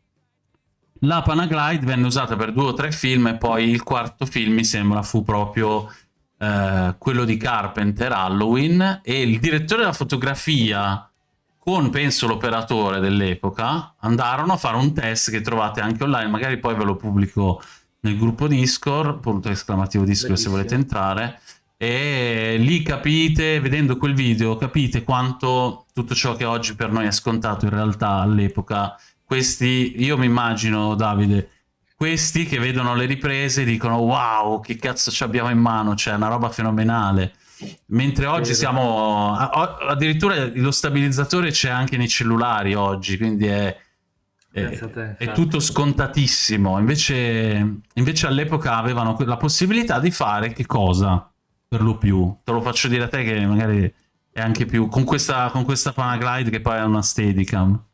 La Panaglide venne usata per due o tre film e poi il quarto film mi sembra fu proprio eh, quello di Carpenter, Halloween, e il direttore della fotografia con penso l'operatore dell'epoca andarono a fare un test che trovate anche online, magari poi ve lo pubblico nel gruppo Discord, punto esclamativo Discord se Bellissimo. volete entrare, e lì capite, vedendo quel video, capite quanto tutto ciò che oggi per noi è scontato in realtà all'epoca, questi, io mi immagino Davide, questi che vedono le riprese dicono wow, che cazzo ci abbiamo in mano, c'è una roba fenomenale. Mentre oggi siamo addirittura lo stabilizzatore c'è anche nei cellulari oggi, quindi è, te, è tutto scontatissimo. Invece, invece all'epoca avevano la possibilità di fare che cosa? Per lo più, te lo faccio dire a te che magari è anche più con questa, con questa Panaglide che poi è una Steadicam.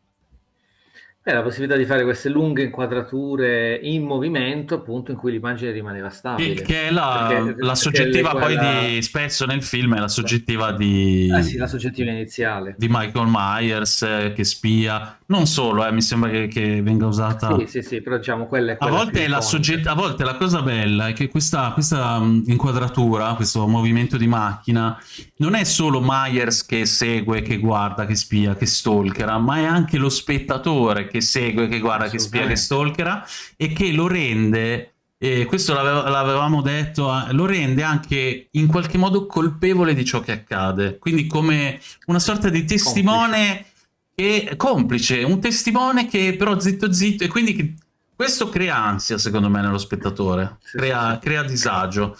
Beh, la possibilità di fare queste lunghe inquadrature in movimento, appunto, in cui l'immagine rimaneva stabile. che è la, Perché- la soggettiva poi quella- di spesso nel film è la soggettiva di, Eh sì, la soggettiva iniziale. di Michael Myers eh, che spia, non solo, eh, mi sembra che, che venga usata. Sì, sì, sì, però diciamo quella è A quella volte, più è la sogget- a volte la cosa bella è che questa, questa mh, inquadratura, questo movimento di macchina, non è solo Myers che segue, che guarda, che spia, che stalkera, ma è anche lo spettatore che segue, che guarda, che spia, che stalkera e che lo rende, e questo l'ave- l'avevamo detto, lo rende anche in qualche modo colpevole di ciò che accade. Quindi come una sorta di testimone che complice, un testimone che però zitto zitto e quindi che- questo crea ansia secondo me nello spettatore, Sì, crea, sì, sì. crea disagio.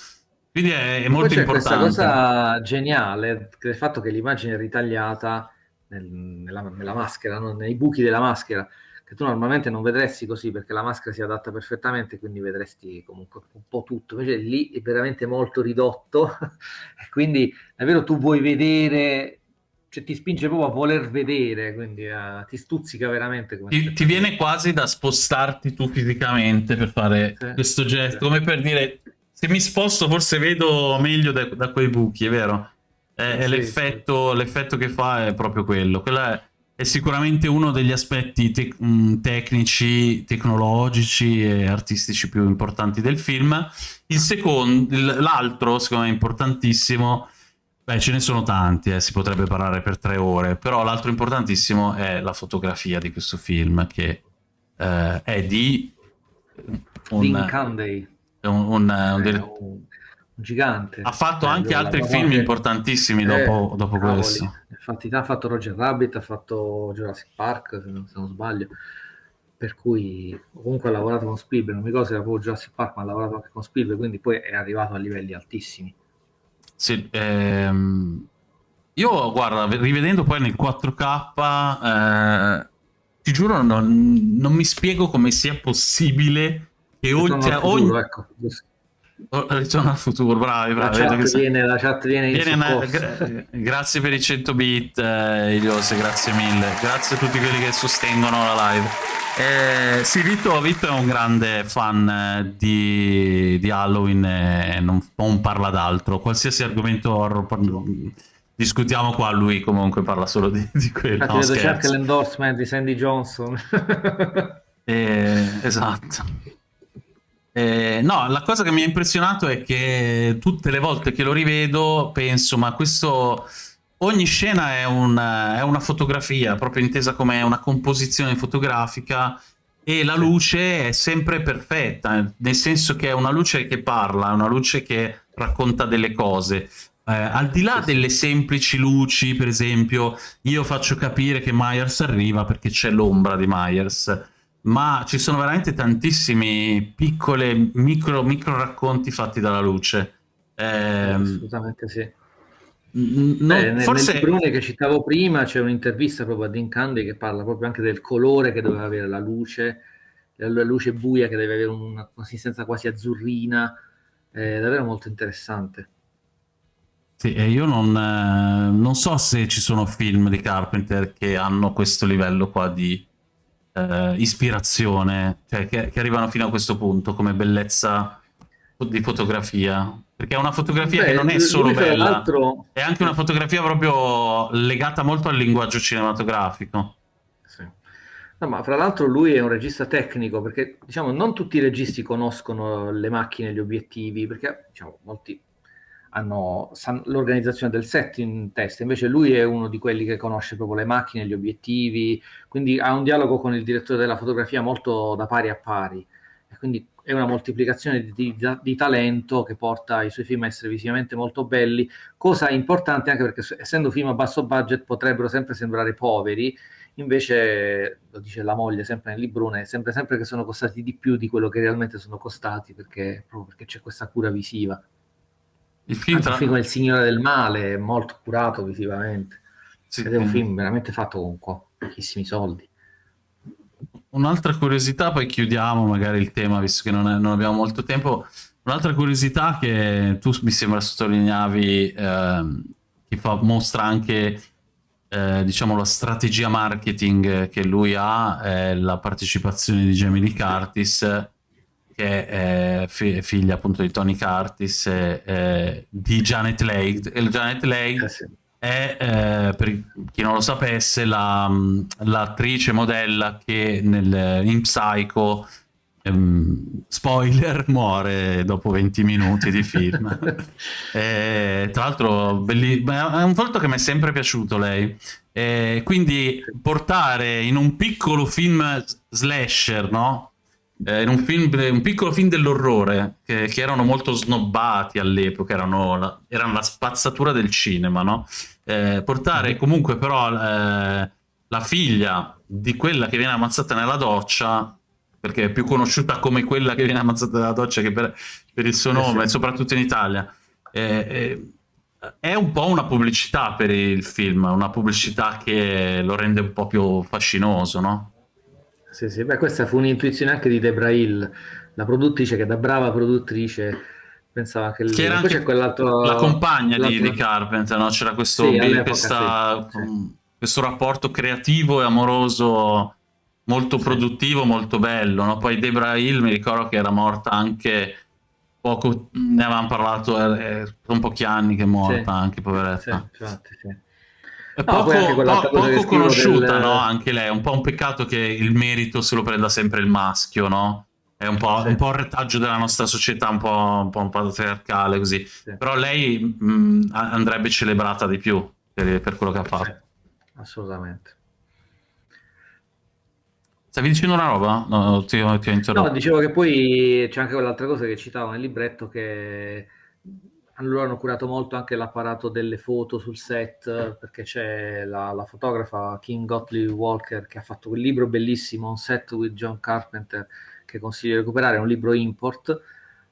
Quindi è, è molto importante. questa cosa geniale del fatto che l'immagine è ritagliata nel- nella, nella maschera, no? nei buchi della maschera, che tu normalmente non vedresti così perché la maschera si adatta perfettamente, quindi vedresti comunque un po' tutto. Invece lì è veramente molto ridotto e quindi davvero tu vuoi vedere, cioè ti spinge proprio a voler vedere, quindi eh, ti stuzzica veramente. Ti, ti viene quasi da spostarti tu fisicamente per fare Sì. questo gesto, Sì. come per dire se mi sposto forse vedo meglio da, da quei buchi, è vero? È Sì, l'effetto, l'effetto che fa è proprio quello. Quello è, è sicuramente uno degli aspetti tec- mh, tecnici, tecnologici e artistici più importanti del film. Il secondo, l'altro, secondo me, importantissimo. Beh, ce ne sono tanti, eh, si potrebbe parlare per tre ore, però l'altro importantissimo è la fotografia di questo film, che eh, è di un, un- un- un gigante. ha fatto Eh, anche altri film anche- importantissimi Eh, dopo, dopo questo. Infatti, ha fatto Roger Rabbit, ha fatto Jurassic Park, se non, se non sbaglio. Per cui comunque ha lavorato con Spielberg, non mi ricordo se era proprio Jurassic Park, ma ha lavorato anche con Spielberg, quindi poi è arrivato a livelli altissimi. sì, ehm, io guarda, rivedendo poi nel 4K, eh, ti giuro, non, non, mi spiego come sia possibile che ogni, cioè, ogni, ecco. Oh, ritorno al futuro, bravi, bravi. La chat, viene, la chat viene, viene una, gra grazie per i 100 bit, eh, Iliose, grazie mille. Grazie a tutti quelli che sostengono la live. Eh, sì, Vito, Vito, è un grande fan eh, di, di Halloween e non, non parla d'altro. Qualsiasi argomento horror discutiamo qua, lui comunque parla solo di, di quello. No, vedo cerca l'endorsement di Sandy Johnson. eh, esatto. Eh, no, la cosa che mi ha impressionato è che tutte le volte che lo rivedo penso, ma questo... Ogni scena è una, è una fotografia, proprio intesa come una composizione fotografica e la luce è sempre perfetta, nel senso che è una luce che parla, una luce che racconta delle cose. Eh, al di là delle semplici luci, per esempio, io faccio capire che Myers arriva perché c'è l'ombra di Myers ma ci sono veramente tantissimi piccoli micro, micro racconti fatti dalla luce. Eh, Assolutamente sì. Non, Beh, forse... Nel Brune che citavo prima c'è un'intervista proprio a Dean Candy che parla proprio anche del colore che doveva avere la luce, la luce buia che deve avere una consistenza quasi azzurrina, è davvero molto interessante. Sì, e io non, eh, non so se ci sono film di Carpenter che hanno questo livello qua di, eh, ispirazione, cioè che, che, arrivano fino a questo punto come bellezza di fotografia. Perché è una fotografia Beh, che non è solo bella, è anche una fotografia proprio legata molto al linguaggio cinematografico. Sì. No, ma fra l'altro lui è un regista tecnico, perché diciamo non tutti i registi conoscono le macchine, gli obiettivi, perché diciamo, molti hanno l'organizzazione del set in testa, invece lui è uno di quelli che conosce proprio le macchine, gli obiettivi, quindi ha un dialogo con il direttore della fotografia molto da pari a pari, e quindi è una moltiplicazione di, di, di talento che porta i suoi film a essere visivamente molto belli, cosa importante anche perché essendo film a basso budget potrebbero sempre sembrare poveri, invece lo dice la moglie sempre nel librone, sembra sempre che sono costati di più di quello che realmente sono costati perché, proprio perché c'è questa cura visiva. Il film, tra... film Il Signore del Male è molto curato visivamente. Sì. Ed è un film veramente fatto con pochissimi soldi. Un'altra curiosità, poi chiudiamo magari il tema, visto che non, è, non abbiamo molto tempo. Un'altra curiosità che tu mi sembra sottolineavi, eh, che fa, mostra anche eh, diciamo la strategia marketing che lui ha, è la partecipazione di Jamie Lee Curtis che è figlia appunto di Tony Curtis e eh, di Janet Leigh. E Janet Leigh eh sì. è, eh, per chi non lo sapesse, l'attrice la, modella che nel, in Psycho, ehm, spoiler, muore dopo 20 minuti di film. e, tra l'altro è un volto che mi è sempre piaciuto lei. E quindi portare in un piccolo film slasher, no? Eh, in un, film, un piccolo film dell'orrore che, che, erano molto snobbati all'epoca, erano la, erano la spazzatura del cinema, no? Eh, portare mm-hmm. comunque però eh, la figlia di quella che viene ammazzata nella doccia, perché è più conosciuta come quella che viene ammazzata nella doccia che per, per il suo eh, nome, sì. soprattutto in Italia. Eh, è un po' una pubblicità per il film, una pubblicità che lo rende un po' più fascinoso, no? Sì, sì, beh, questa fu un'intuizione anche di Debra Hill, la produttrice che da brava produttrice pensava che, che era anche la compagna di, di, Carpenter, no? c'era questo, sì, questa, sì, sì. questo rapporto creativo e amoroso molto produttivo, molto bello. No? Poi Debra Hill mi ricordo che era morta anche poco, ne avevamo parlato, sono un pochi anni che è morta anche, poveretta. Sì, infatti, sì. Poco, no, po poco conosciuta, del... no? Anche lei. È un po' un peccato che il merito se lo prenda sempre il maschio, no? È un po', sì. un, po il retaggio della nostra società, un po', un po', un po patriarcale così. Sì. Però lei mh, andrebbe celebrata di più per, per quello che ha fatto. Sì. Assolutamente. Stavi dicendo una roba? No, ti, ti ho interrotto. No, dicevo che poi c'è anche quell'altra cosa che citavo nel libretto che loro hanno curato molto anche l'apparato delle foto sul set perché c'è la, la, fotografa Kim Gottlieb Walker che ha fatto quel libro bellissimo On Set with John Carpenter che consiglio di recuperare, è un libro import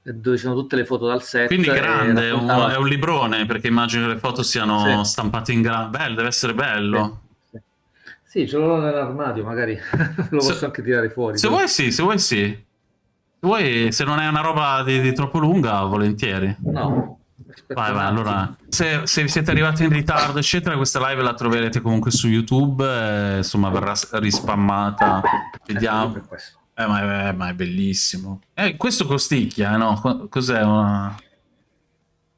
dove ci sono tutte le foto dal set. Quindi grande, raccontava... un, è un librone, perché immagino che le foto siano sì. stampate in grande. Bello, deve essere bello. Sì, sì. sì ce l'ho nell'armadio, magari lo posso se, anche tirare fuori. Se vuoi sì, se vuoi sì. Se, vuoi, se non è una roba di, di troppo lunga, volentieri. No, Vai, vai, allora, se, se, siete arrivati in ritardo, eccetera, questa live la troverete comunque su YouTube, eh, insomma, verrà rispammata. Vediamo. Eh, ma, è, ma, è, bellissimo. Eh, questo costicchia, no? Cos'è una...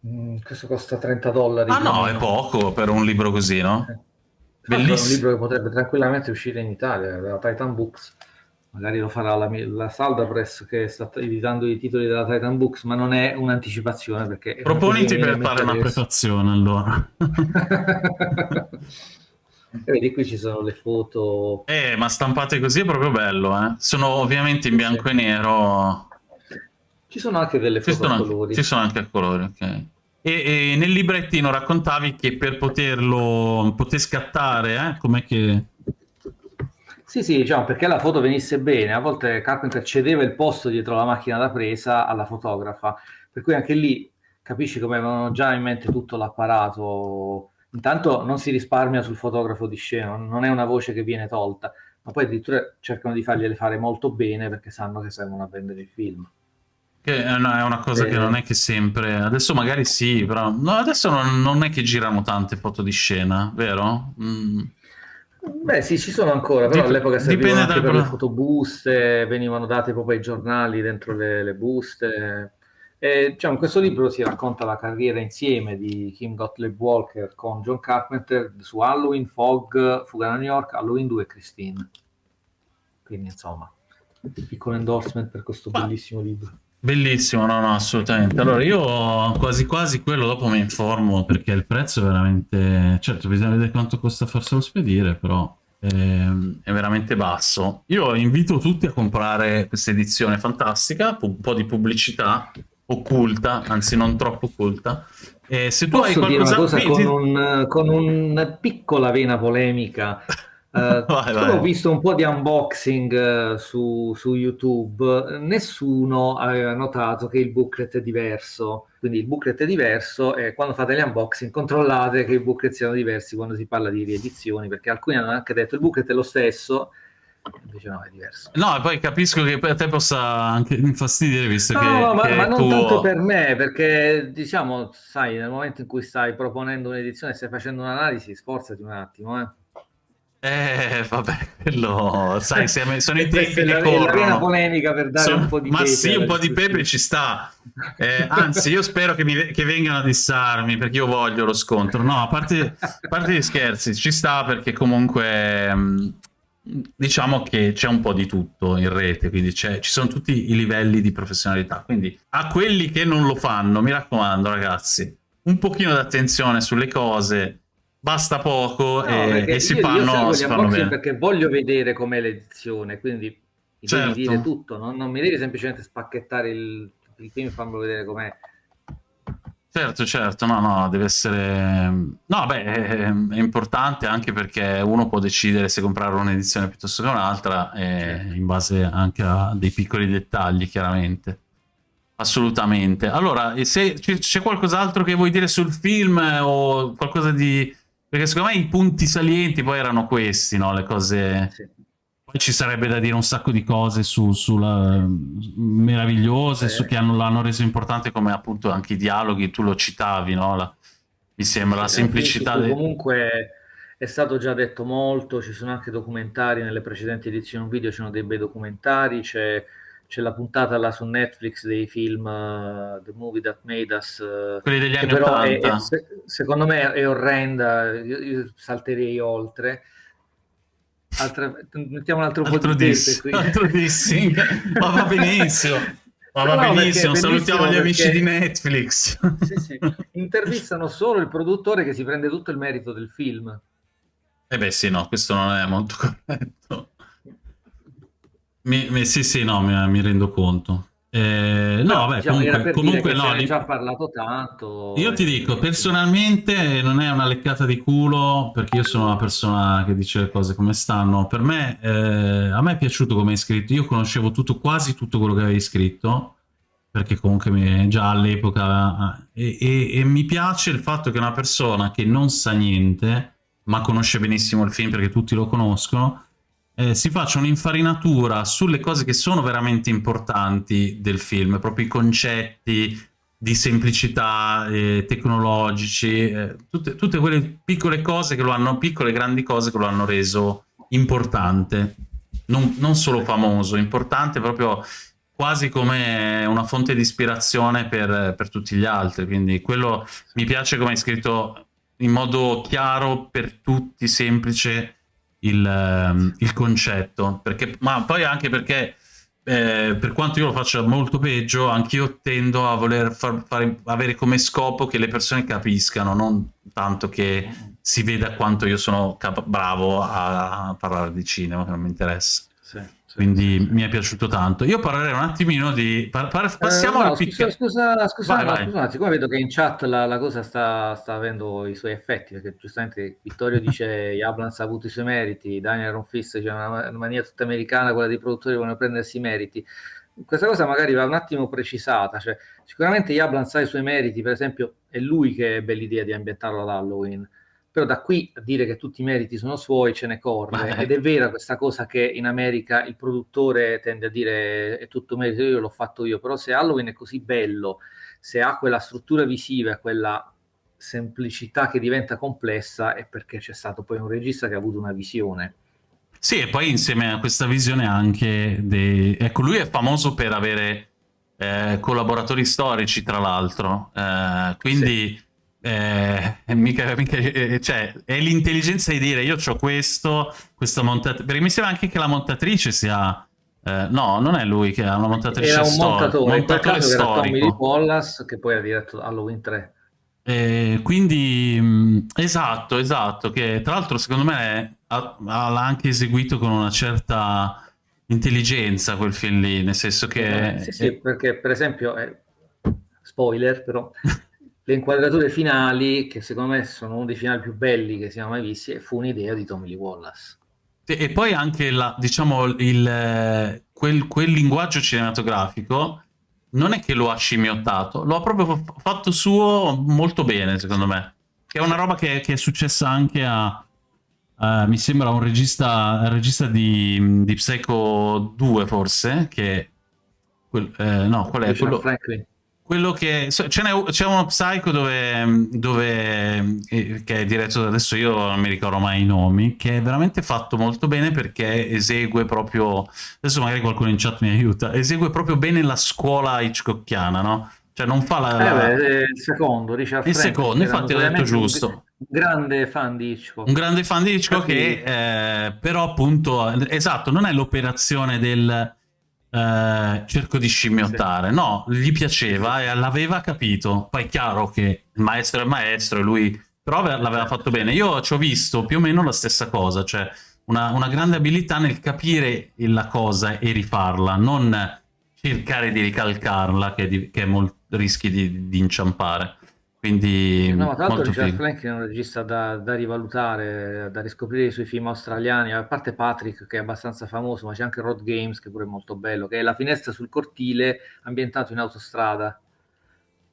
Mm, questo costa 30 dollari. Ah no, è poco per un libro così, no? Eh. Bellissimo. È un libro che potrebbe tranquillamente uscire in Italia, da Titan Books. Magari lo farà la, la Salda Press che sta editando i titoli della Titan Books, ma non è un'anticipazione perché... Proponiti per fare una prefazione allora. E vedi qui ci sono le foto. Eh, ma stampate così è proprio bello, eh. Sono ovviamente in bianco sì. e nero. Ci sono anche delle foto ci a colori. Ci sono anche a colori, ok. E, e, nel librettino raccontavi che per poterlo poter scattare, eh, com'è che... Sì, sì, diciamo, perché la foto venisse bene, a volte Carpenter cedeva il posto dietro la macchina da presa alla fotografa, per cui anche lì capisci come avevano già in mente tutto l'apparato intanto non si risparmia sul fotografo di scena, non è una voce che viene tolta, ma poi addirittura cercano di fargliele fare molto bene perché sanno che servono a vendere il film. Che è una, è una cosa eh, che non è che sempre... Adesso magari sì, però... No, adesso non, non è che girano tante foto di scena, vero? Mm. Beh sì, ci sono ancora, però Dip all'epoca servivano anche per le fotobuste, venivano date proprio ai giornali dentro le, le buste. E, diciamo, in questo libro si racconta la carriera insieme di Kim Gottlieb Walker con John Carpenter su Halloween, Fog, Fuga da New York, Halloween 2 e Christine. Quindi insomma, piccolo endorsement per questo Ma, bellissimo libro. Bellissimo, no, no, assolutamente. Allora io quasi quasi quello dopo mi informo perché il prezzo è veramente... Certo, bisogna vedere quanto costa farselo spedire, però è, ehm, è veramente basso. Io invito tutti a comprare questa edizione fantastica, un po' di pubblicità occulta, anzi non troppo occulta. Eh, se tu Posso hai qualcosa... dire una cosa con, un, con una piccola vena polemica? Uh, vai, vai. Ho visto un po' di unboxing uh, su, su, YouTube, nessuno aveva notato che il booklet è diverso. Quindi il booklet è diverso e quando fate gli unboxing controllate che i booklet siano diversi quando si parla di riedizioni, perché alcuni hanno anche detto il booklet è lo stesso, invece no, è diverso. No, e poi capisco che per te possa anche infastidire, visto no, che... No, ma, che ma non tuo... tanto per me, perché diciamo, sai, nel momento in cui stai proponendo un'edizione e stai facendo un'analisi, sforzati un attimo, eh. Eh, vabbè, quello, sai, sono i tempi che corrono. È polemica per dare sono, un po' di Ma pepe sì, un po' di pepe ci sta. Eh, anzi, io spero che, mi, che, vengano a dissarmi, perché io voglio lo scontro. No, a parte, a parte gli scherzi, ci sta perché comunque... Mh, diciamo che c'è un po' di tutto in rete, quindi ci sono tutti i livelli di professionalità. Quindi a quelli che non lo fanno, mi raccomando ragazzi, un pochino d'attenzione sulle cose, basta poco no, e, e, si fanno, si fanno bene. Perché voglio vedere com'è l'edizione, quindi mi certo. devi dire tutto, no? non mi devi semplicemente spacchettare il, il film e farmelo vedere com'è. Certo, certo, no, no, deve essere... No, beh, è, è, importante anche perché uno può decidere se comprare un'edizione piuttosto che un'altra, certo. in base anche a dei piccoli dettagli, chiaramente. Assolutamente. Allora, se c'è qualcos'altro che vuoi dire sul film o qualcosa di... Perché secondo me i punti salienti poi erano questi, no? Le cose... Sì ci sarebbe da dire un sacco di cose su, sulla, meravigliose, eh. su che l'hanno reso importante come appunto anche i dialoghi, tu lo citavi, no? La, mi sembra la semplicità. De... Comunque è stato già detto molto, ci sono anche documentari nelle precedenti edizioni video, ci sono dei bei documentari, c'è, c'è la puntata là su Netflix dei film uh, The Movie That Made Us, uh, quelli degli anni 80. È, è, secondo me è orrenda, io, io salterei oltre Altra, mettiamo un altro, altro po' di diss, qui. altro dissing, ma va benissimo. Ma va no, benissimo, salutiamo gli amici di Netflix. Sì, sì. Intervistano solo il produttore che si prende tutto il merito del film. Eh beh sì, no, questo non è molto corretto. Mi, mi, sì, sì, no, mi, mi rendo conto. Eh, no, no, vabbè, diciamo, comunque, comunque no, ne già parlato tanto. Io ti dico, personalmente non è una leccata di culo, perché io sono una persona che dice le cose come stanno. Per me, eh, a me è piaciuto come hai scritto, io conoscevo tutto, quasi tutto quello che avevi scritto, perché comunque già all'epoca... E, e, e mi piace il fatto che una persona che non sa niente, ma conosce benissimo il film perché tutti lo conoscono, eh, si faccia un'infarinatura sulle cose che sono veramente importanti del film, proprio i concetti di semplicità eh, tecnologici, eh, tutte, tutte, quelle piccole cose che lo hanno, piccole grandi cose che lo hanno reso importante, non, non solo famoso, importante proprio quasi come una fonte di ispirazione per, per tutti gli altri, quindi quello mi piace come hai scritto in modo chiaro per tutti, semplice, il, ehm, il concetto, perché, ma poi anche perché eh, per quanto io lo faccia molto peggio, anch'io tendo a voler far, fare, avere come scopo che le persone capiscano, non tanto che si veda quanto io sono bravo a, a parlare di cinema, che non mi interessa. Sì quindi mi è piaciuto tanto. Io parlerei un attimino di... Par par passiamo eh, no, al scusa, scusa, scusa, vai, vai. scusa, siccome vedo che in chat la, la cosa sta, sta, avendo i suoi effetti, perché giustamente Vittorio dice Yablans ha avuto i suoi meriti, Daniel Ronfist c'è una, una maniera tutta americana, quella dei produttori vogliono prendersi i meriti. Questa cosa magari va un attimo precisata, cioè sicuramente Yablans ha i suoi meriti, per esempio è lui che ebbe l'idea di ambientarlo ad Halloween, però da qui a dire che tutti i meriti sono suoi ce ne corre. Ed è vera questa cosa che in America il produttore tende a dire è tutto merito io, l'ho fatto io, però se Halloween è così bello, se ha quella struttura visiva, quella semplicità che diventa complessa è perché c'è stato poi un regista che ha avuto una visione. Sì, e poi insieme a questa visione anche dei... Ecco, lui è famoso per avere eh, collaboratori storici, tra l'altro, eh, quindi... Sì eh, mica, mica, eh, cioè, è l'intelligenza di dire io ho questo, questa montatrice, perché mi sembra anche che la montatrice sia... Eh, no, non è lui che ha una montatrice Era un montatore, montatore storico. Era Tommy Wallace che poi ha diretto Halloween 3. Eh, quindi, mh, esatto, esatto, che tra l'altro secondo me l'ha anche eseguito con una certa intelligenza quel film lì, nel senso che... Eh, sì, sì, perché per esempio, eh, spoiler però, le inquadrature finali, che secondo me sono uno dei finali più belli che siamo mai visti, fu un'idea di Tommy Lee Wallace. E poi anche la, diciamo, il, quel, quel, linguaggio cinematografico non è che lo ha scimmiottato, lo ha proprio fatto suo molto bene, secondo me. Che è una roba che, che è successa anche a, Uh, mi sembra un regista, un regista di, di, Psycho 2 forse, che... Quel, eh, no, qual è? Quello, Franklin quello che c'è uno Psycho dove, dove, eh, che è diretto adesso io non mi ricordo mai i nomi che è veramente fatto molto bene perché esegue proprio adesso magari qualcuno in chat mi aiuta esegue proprio bene la scuola hitchcockiana no? cioè non fa la, la... Eh beh, il secondo Richard il Frank, secondo infatti ho detto giusto. un grande fan di Hitchcock. Un grande fan di Hitchcock che eh, però appunto esatto non è l'operazione del eh, cerco di scimmiottare. No, gli piaceva e l'aveva capito. Poi è chiaro che il maestro è il maestro e lui... Però l'aveva fatto bene. Io ci ho visto più o meno la stessa cosa, cioè una, una grande abilità nel capire la cosa e rifarla, non cercare di ricalcarla che, di, che molto, rischi di, di inciampare. Quindi, no, tra l'altro Richard Franklin è un regista da, da, rivalutare, da riscoprire i suoi film australiani, a parte Patrick che è abbastanza famoso, ma c'è anche Road Games che pure è molto bello, che è la finestra sul cortile ambientato in autostrada.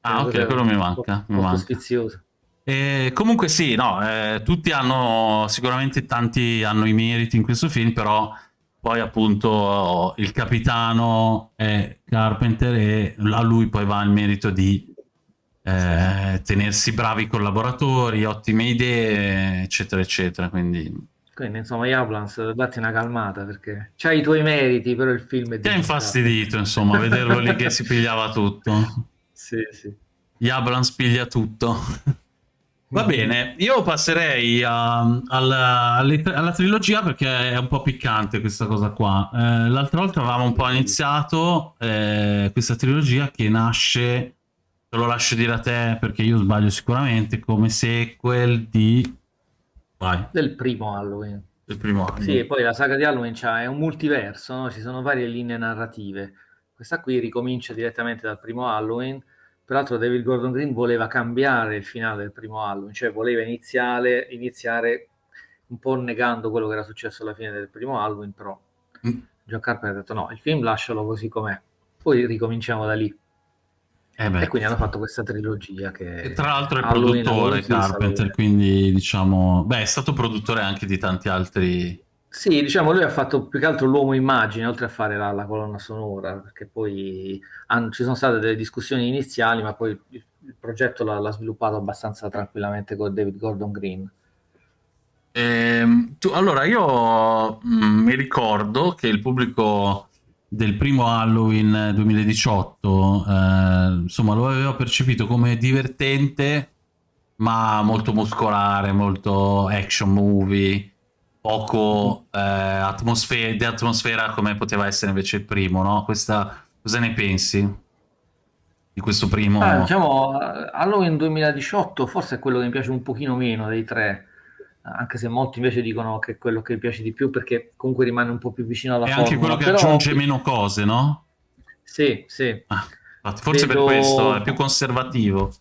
Ah, ok, quello mi manca. Molto, molto sfizioso. E comunque sì, no, eh, tutti hanno, sicuramente tanti hanno i meriti in questo film, però poi appunto il capitano è Carpenter e a lui poi va il merito di eh, tenersi bravi collaboratori, ottime idee, eccetera, eccetera. Quindi... Quindi insomma, Yablans, datti una calmata perché c'hai i tuoi meriti, però il film è... Ti ha infastidito, insomma, vederlo lì che si pigliava tutto. Sì, sì. Yablans piglia tutto. Va bene, io passerei a, alla, alla, trilogia perché è un po' piccante questa cosa qua. Eh, L'altra volta avevamo un po' iniziato eh, questa trilogia che nasce te lo lascio dire a te perché io sbaglio sicuramente, come sequel di... Vai. Del primo Halloween. Del primo Halloween. Sì, poi la saga di Halloween è un multiverso, no? ci sono varie linee narrative. Questa qui ricomincia direttamente dal primo Halloween. Peraltro David Gordon Green voleva cambiare il finale del primo Halloween, cioè voleva iniziare, iniziare un po' negando quello che era successo alla fine del primo Halloween, però mm. John Carpenter ha detto no, il film lascialo così com'è, poi ricominciamo da lì. Eh e quindi hanno fatto questa trilogia che... E tra l'altro è Halloween, produttore Carpenter, quindi diciamo... Beh, è stato produttore anche di tanti altri... Sì, diciamo, lui ha fatto più che altro l'uomo immagine, oltre a fare la, la colonna sonora, perché poi hanno, ci sono state delle discussioni iniziali, ma poi il, il progetto l'ha, l'ha, sviluppato abbastanza tranquillamente con David Gordon Green. Eh, tu, allora, io mh, mm, mi ricordo che il pubblico del primo Halloween 2018 eh, insomma lo avevo percepito come divertente ma molto muscolare, molto action movie poco eh, atmosfera, di atmosfera come poteva essere invece il primo, no? Questa, cosa ne pensi di questo primo? Ah, diciamo, Halloween 2018 forse è quello che mi piace un pochino meno dei tre, anche se molti invece dicono che è quello che piace di più perché comunque rimane un po' più vicino alla è formula. È anche quello che però... aggiunge meno cose, no? Sì, sì. Ah, forse Vedo... per questo è più conservativo.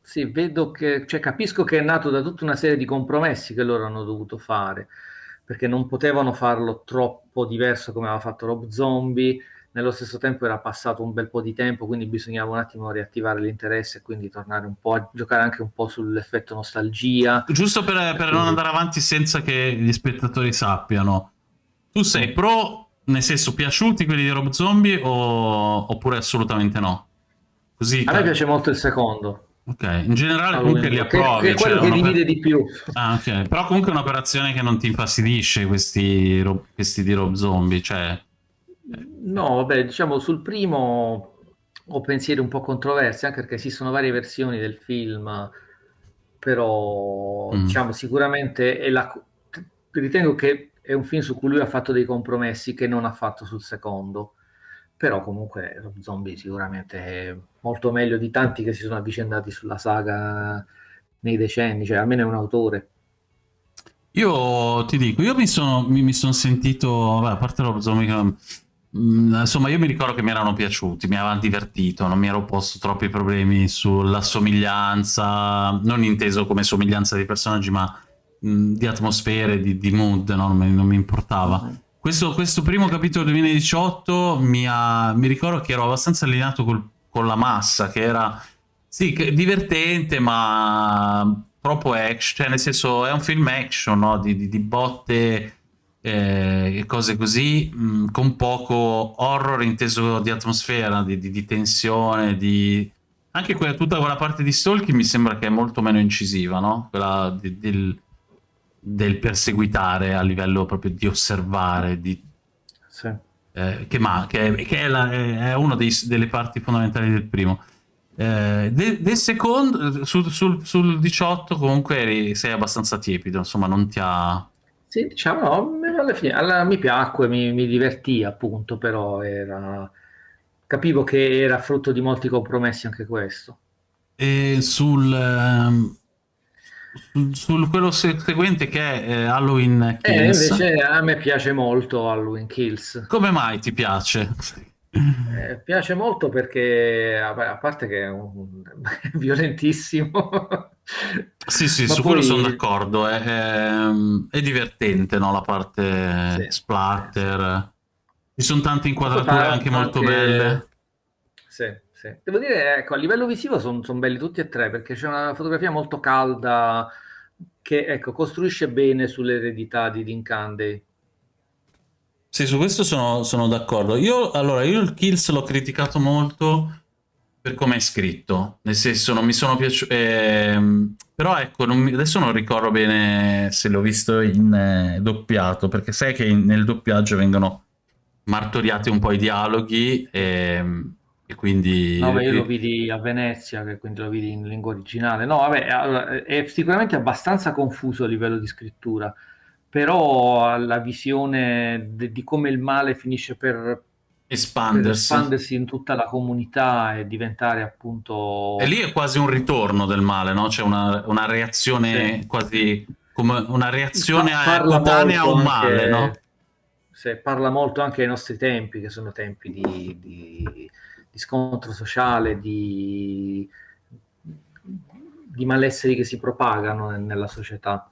Sì, vedo che, cioè, capisco che è nato da tutta una serie di compromessi che loro hanno dovuto fare, perché non potevano farlo troppo diverso come aveva fatto Rob Zombie, nello stesso tempo era passato un bel po' di tempo, quindi bisognava un attimo riattivare l'interesse e quindi tornare un po' a giocare anche un po' sull'effetto nostalgia. Giusto per, per quindi... non andare avanti senza che gli spettatori sappiano, tu sei pro, nel senso, piaciuti quelli di Rob Zombie o... oppure assolutamente no? Così, a me piace molto il secondo. Ok, in generale Halloween, comunque li approvi. Che, che è quello cioè, che divide di più. Ah, ok. Però comunque è un'operazione che non ti infastidisce questi, questi di Rob Zombie, cioè... No, vabbè, diciamo sul primo ho pensieri un po' controversi, anche perché esistono varie versioni del film, però mm. diciamo sicuramente è la... ritengo che è un film su cui lui ha fatto dei compromessi che non ha fatto sul secondo però comunque Rob Zombie sicuramente è molto meglio di tanti che si sono avvicendati sulla saga nei decenni, cioè almeno è un autore. Io ti dico, io mi sono, mi, mi sono sentito, vabbè, a parte Rob Zombie, mh, mm, insomma io mi ricordo che mi erano piaciuti, mi avevano divertito, non mi ero posto troppi problemi sulla somiglianza, non inteso come somiglianza di personaggi, ma mh, mm, di atmosfere, di, di mood, no? non, mi, non mi importava. Questo, questo, primo capitolo 2018 mi, ha, mi, ricordo che ero abbastanza allineato col, con la massa, che era sì, che, divertente, ma troppo action, cioè nel senso è un film action, no? di, di, di, botte eh, cose così, mh, mm, con poco horror inteso di atmosfera, di, di tensione, di... Anche quella, tutta quella parte di Stalking mi sembra che è molto meno incisiva, no? Quella del del perseguitare a livello proprio di osservare, di, sì. eh, che, ma, che, che è, la, è, una dei, delle parti fondamentali del primo. Eh, del, del, secondo, sul, sul, sul 18 comunque eri, sei abbastanza tiepido, insomma non ti ha... Sì, diciamo, no, alla fine alla, mi piacque, mi, mi divertì appunto, però era... capivo che era frutto di molti compromessi anche questo. E sul... Um sul quello seguente che è eh, Halloween Kills. Eh, invece a me piace molto Halloween Kills. Come mai ti piace? Eh, piace molto perché, a parte che è, un... è violentissimo. sì, sì, su poi... quello sono d'accordo. È, è, è, divertente, no? La parte sì. splatter. Ci sono tante inquadrature anche, anche molto belle. Sì. Sì. Devo dire, ecco, a livello visivo sono son belli tutti e tre perché c'è una fotografia molto calda che ecco, costruisce bene sull'eredità di Dean Candy. Sì, su questo sono, sono d'accordo. Io, allora, io il Kills l'ho criticato molto per come è scritto, nel senso non mi sono piaciuto, eh, però ecco, non mi, adesso non ricordo bene se l'ho visto in eh, doppiato, perché sai che in, nel doppiaggio vengono martoriati un po' i dialoghi e e quindi... No, beh, io lo vidi a Venezia, che quindi lo vidi in lingua originale. No, vabbè, è sicuramente abbastanza confuso a livello di scrittura, però la visione de, di come il male finisce per espandersi. per espandersi. in tutta la comunità e diventare appunto... E lì è quasi un ritorno del male, no? C'è una, una reazione sì. quasi come una reazione spontanea a un male, anche, no? Sì, parla molto anche ai nostri tempi, che sono tempi di, di di scontro sociale, di, di malesseri che si propagano nella società.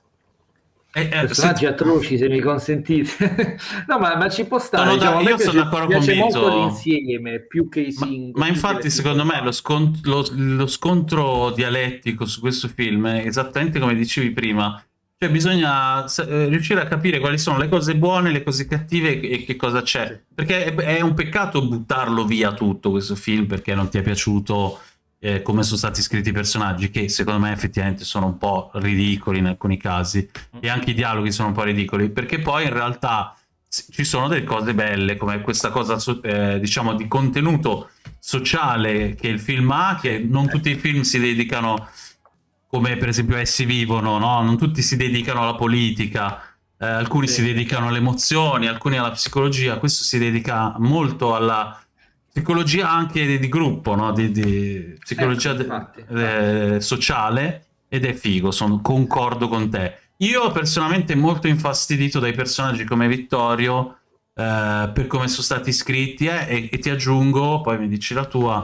Eh, eh, personaggi se... atroci se mi consentite. No ma, ma ci può stare diciamo, da, io sono d'accordo con Vito molto l'insieme più che i singoli ma, ma infatti secondo me lo, scont lo, lo, scontro dialettico su questo film è esattamente come dicevi prima. Cioè bisogna eh, riuscire a capire quali sono le cose buone, le cose cattive e che cosa c'è. Perché è, è, un peccato buttarlo via tutto questo film perché non ti è piaciuto eh, come sono stati scritti i personaggi, che secondo me effettivamente sono un po' ridicoli in alcuni casi, e anche i dialoghi sono un po' ridicoli, perché poi in realtà ci sono delle cose belle, come questa cosa, eh, diciamo, di contenuto sociale che il film ha, che non tutti i film si dedicano, come per esempio Essi vivono, no? non tutti si dedicano alla politica, eh, alcuni sì. si dedicano alle emozioni, alcuni alla psicologia, questo si dedica molto alla psicologia anche di, gruppo, no? di, di psicologia eh, infatti, infatti. sociale ed è figo, sono, concordo con te. Io personalmente molto infastidito dai personaggi come Vittorio eh, per come sono stati scritti eh, e, e, ti aggiungo, poi mi dici la tua,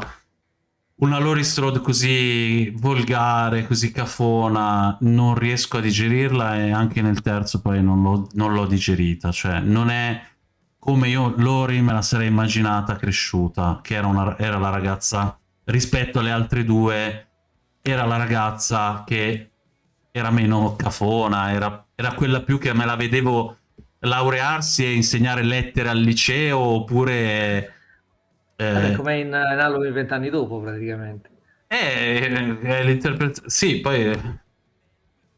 una Lori Strode così volgare, così cafona, non riesco a digerirla e anche nel terzo poi non l'ho digerita, cioè non è come io Lori me la sarei immaginata cresciuta, che era, una, era la ragazza, rispetto alle altre due, era la ragazza che era meno cafona, era, era quella più che me la vedevo laurearsi e insegnare lettere al liceo, oppure... Eh, come in, in Halloween vent'anni dopo, praticamente. Eh, è l'interpretazione... Sì, poi...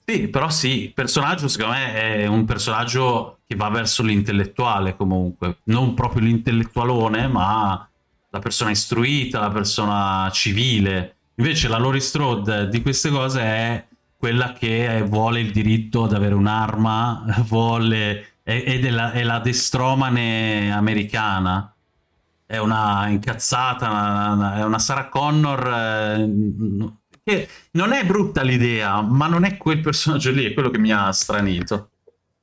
Sì, però sì, il personaggio secondo me è un personaggio che va verso l'intellettuale comunque, non proprio l'intellettualone, ma la persona istruita, la persona civile. Invece la Lori Strode di queste cose è quella che vuole il diritto ad avere un'arma, vuole... ed è la, è la destromane americana. È una incazzata, una, una, è una Sarah Connor... Eh, che non è brutta l'idea, ma non è quel personaggio lì, è quello che mi ha stranito.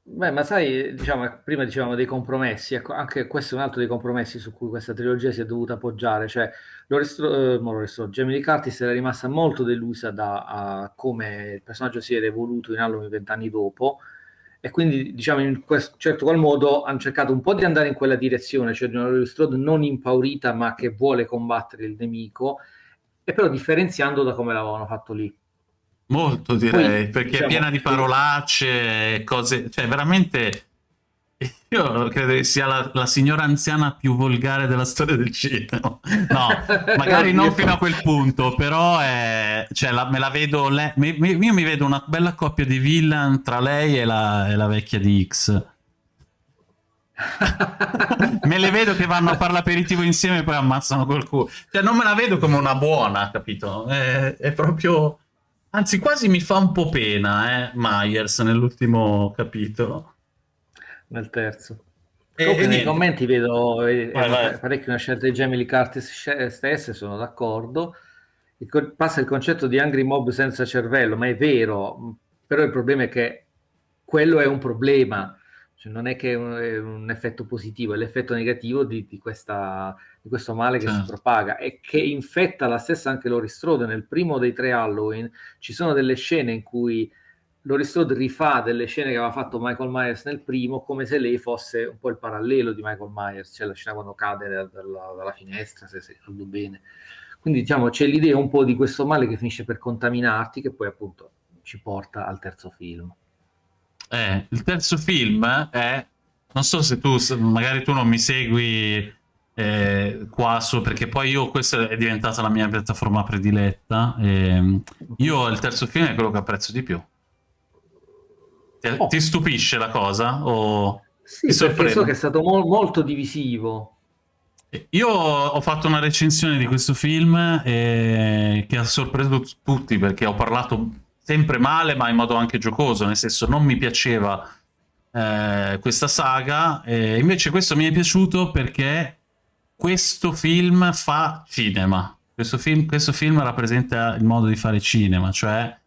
Beh, ma sai, diciamo, prima dicevamo dei compromessi, ecco, anche questo è un altro dei compromessi su cui questa trilogia si è dovuta appoggiare, cioè Lorestro, eh, Lorestro, Jamie Lee Curtis era rimasta molto delusa da come il personaggio si era evoluto in Halloween vent'anni dopo, e quindi diciamo in questo certo qual modo hanno cercato un po' di andare in quella direzione, cioè di una Laurie Strode non impaurita ma che vuole combattere il nemico, e però differenziando da come l'avevano fatto lì. Molto direi, Poi, perché diciamo, è piena di parolacce, cose, cioè veramente... Io credo che sia la, la, signora anziana più volgare della storia del cinema. No, magari non fino a quel punto, però è, cioè, la, me la vedo... Le, mi, io mi vedo una bella coppia di villain tra lei e la, e la vecchia di X. me le vedo che vanno a fare l'aperitivo insieme e poi ammazzano qualcuno. Cioè, non me la vedo come una buona, capito? È, è proprio Anzi, quasi mi fa un po' pena, eh, Myers, nell'ultimo capitolo. Nel terzo. E, Comunque, nei commenti vedo eh, vai, parecchio una scelta di Jamie Lee Curtis stesse, sono d'accordo. Passa il concetto di Angry Mob senza cervello, ma è vero, però il problema è che quello è un problema, cioè non è che è un, è un effetto positivo, è l'effetto negativo di, di questa di questo male che certo. si propaga e che infetta la stessa anche Lori Strode. Nel primo dei tre Halloween ci sono delle scene in cui Lori Strode rifà delle scene che aveva fatto Michael Myers nel primo come se lei fosse un po' il parallelo di Michael Myers, cioè la scena quando cade dalla, dalla finestra, se ricordo bene. Quindi diciamo c'è l'idea un po' di questo male che finisce per contaminarti che poi appunto ci porta al terzo film. Eh, il terzo film è, non so se tu, magari tu non mi segui eh, qua su perché poi io questa è diventata la mia piattaforma prediletta e io il terzo film è quello che apprezzo di più. Ti, oh. ti stupisce la cosa o sì, ti perché so che è stato mo molto divisivo. Io ho fatto una recensione di questo film eh, che ha sorpreso tutti perché ho parlato sempre male ma in modo anche giocoso nel senso non mi piaceva eh, questa saga e invece questo mi è piaciuto perché questo film fa cinema. Questo film, questo film rappresenta il modo di fare cinema, cioè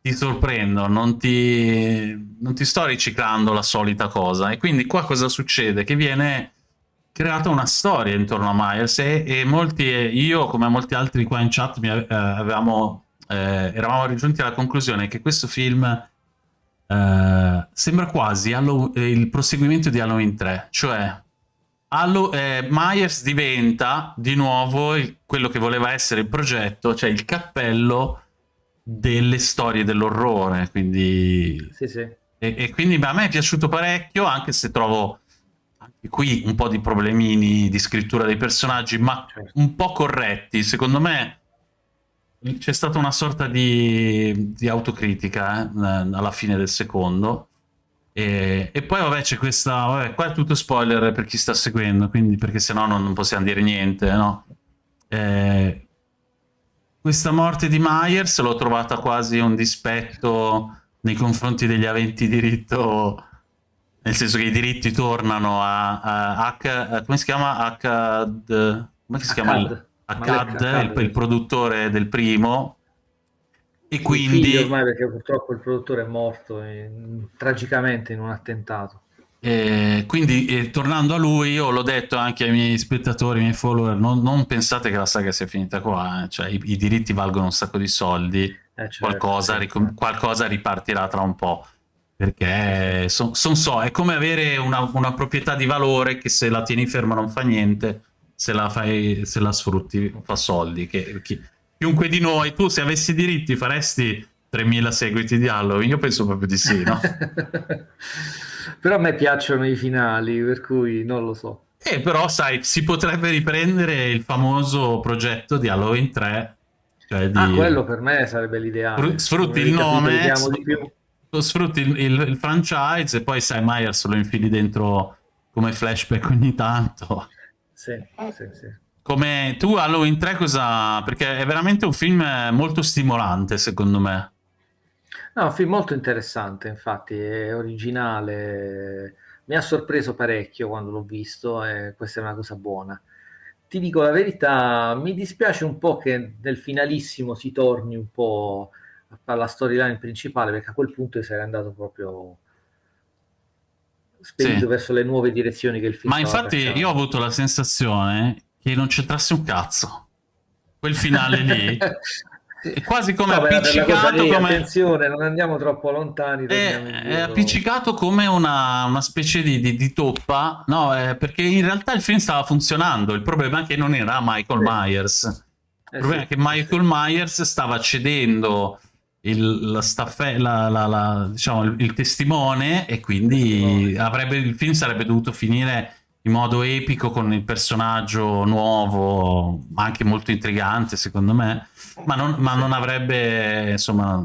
ti sorprendo, non ti, non ti sto riciclando la solita cosa. E quindi qua cosa succede? Che viene creata una storia intorno a Myers e, e molti, io come molti altri qua in chat mi, eh, avevamo, eh, eravamo raggiunti alla conclusione che questo film eh, sembra quasi Halo, eh, il proseguimento di Halloween 3, cioè Halo, eh, Myers diventa di nuovo il, quello che voleva essere il progetto, cioè il cappello delle storie dell'orrore, quindi... Sì, sì. E, e, quindi a me è piaciuto parecchio, anche se trovo anche qui un po' di problemini di scrittura dei personaggi, ma certo. un po' corretti. Secondo me c'è stata una sorta di, di autocritica eh, alla fine del secondo. E, e poi vabbè c'è questa, vabbè, qua è tutto spoiler per chi sta seguendo, quindi perché sennò non, non possiamo dire niente, no? Eh, questa morte di Myers l'ho trovata quasi un dispetto nei confronti degli aventi diritto, nel senso che i diritti tornano a, a, a come si chiama? H, come si chiama? Akkad, il, il, produttore del primo, e quindi... ormai perché purtroppo il produttore è morto in, tragicamente in un attentato. Eh, quindi eh, tornando a lui, io l'ho detto anche ai miei spettatori, ai miei follower, non, non pensate che la saga sia finita qua, eh. cioè, i, i, diritti valgono un sacco di soldi, eh, certo, qualcosa, certo. qualcosa, ripartirà tra un po', perché son, son so, è come avere una, una, proprietà di valore che se la tieni ferma non fa niente, se la, fai, se la sfrutti fa soldi. Che, chi, chiunque di noi, tu se avessi diritti faresti 3.000 seguiti di Halloween? Io penso proprio di sì, no? però a me piacciono i finali, per cui non lo so. Eh, però sai, si potrebbe riprendere il famoso progetto di Halloween 3. Cioè di... Ah, quello per me sarebbe l'ideale. Sfrutti il nome, sfrutti il, il, il, franchise e poi sai, Myers lo infili dentro come flashback ogni tanto. Sì, sì, sì. Come tu Halloween 3 cosa... perché è veramente un film molto stimolante secondo me. No, un film molto interessante, infatti, è originale, mi ha sorpreso parecchio quando l'ho visto e questa è una cosa buona. Ti dico la verità, mi dispiace un po' che nel finalissimo si torni un po' alla storyline principale, perché a quel punto sarei andato proprio spedito sì. verso le nuove direzioni che il film Ma infatti io ho avuto la sensazione che non c'entrasse un cazzo. Quel finale lì è quasi come no, appiccicato lì, come... attenzione non andiamo troppo lontani è, è appiccicato come una, una specie di, di, di toppa no eh, perché in realtà il film stava funzionando il problema è che non era Michael sì. Myers il eh problema sì, è che Michael sì. Myers stava cedendo il, la staffe, la, la, la, diciamo, il, il, testimone e quindi avrebbe, il film sarebbe dovuto finire in modo epico con il personaggio nuovo, ma anche molto intrigante secondo me, ma non, ma non avrebbe, insomma,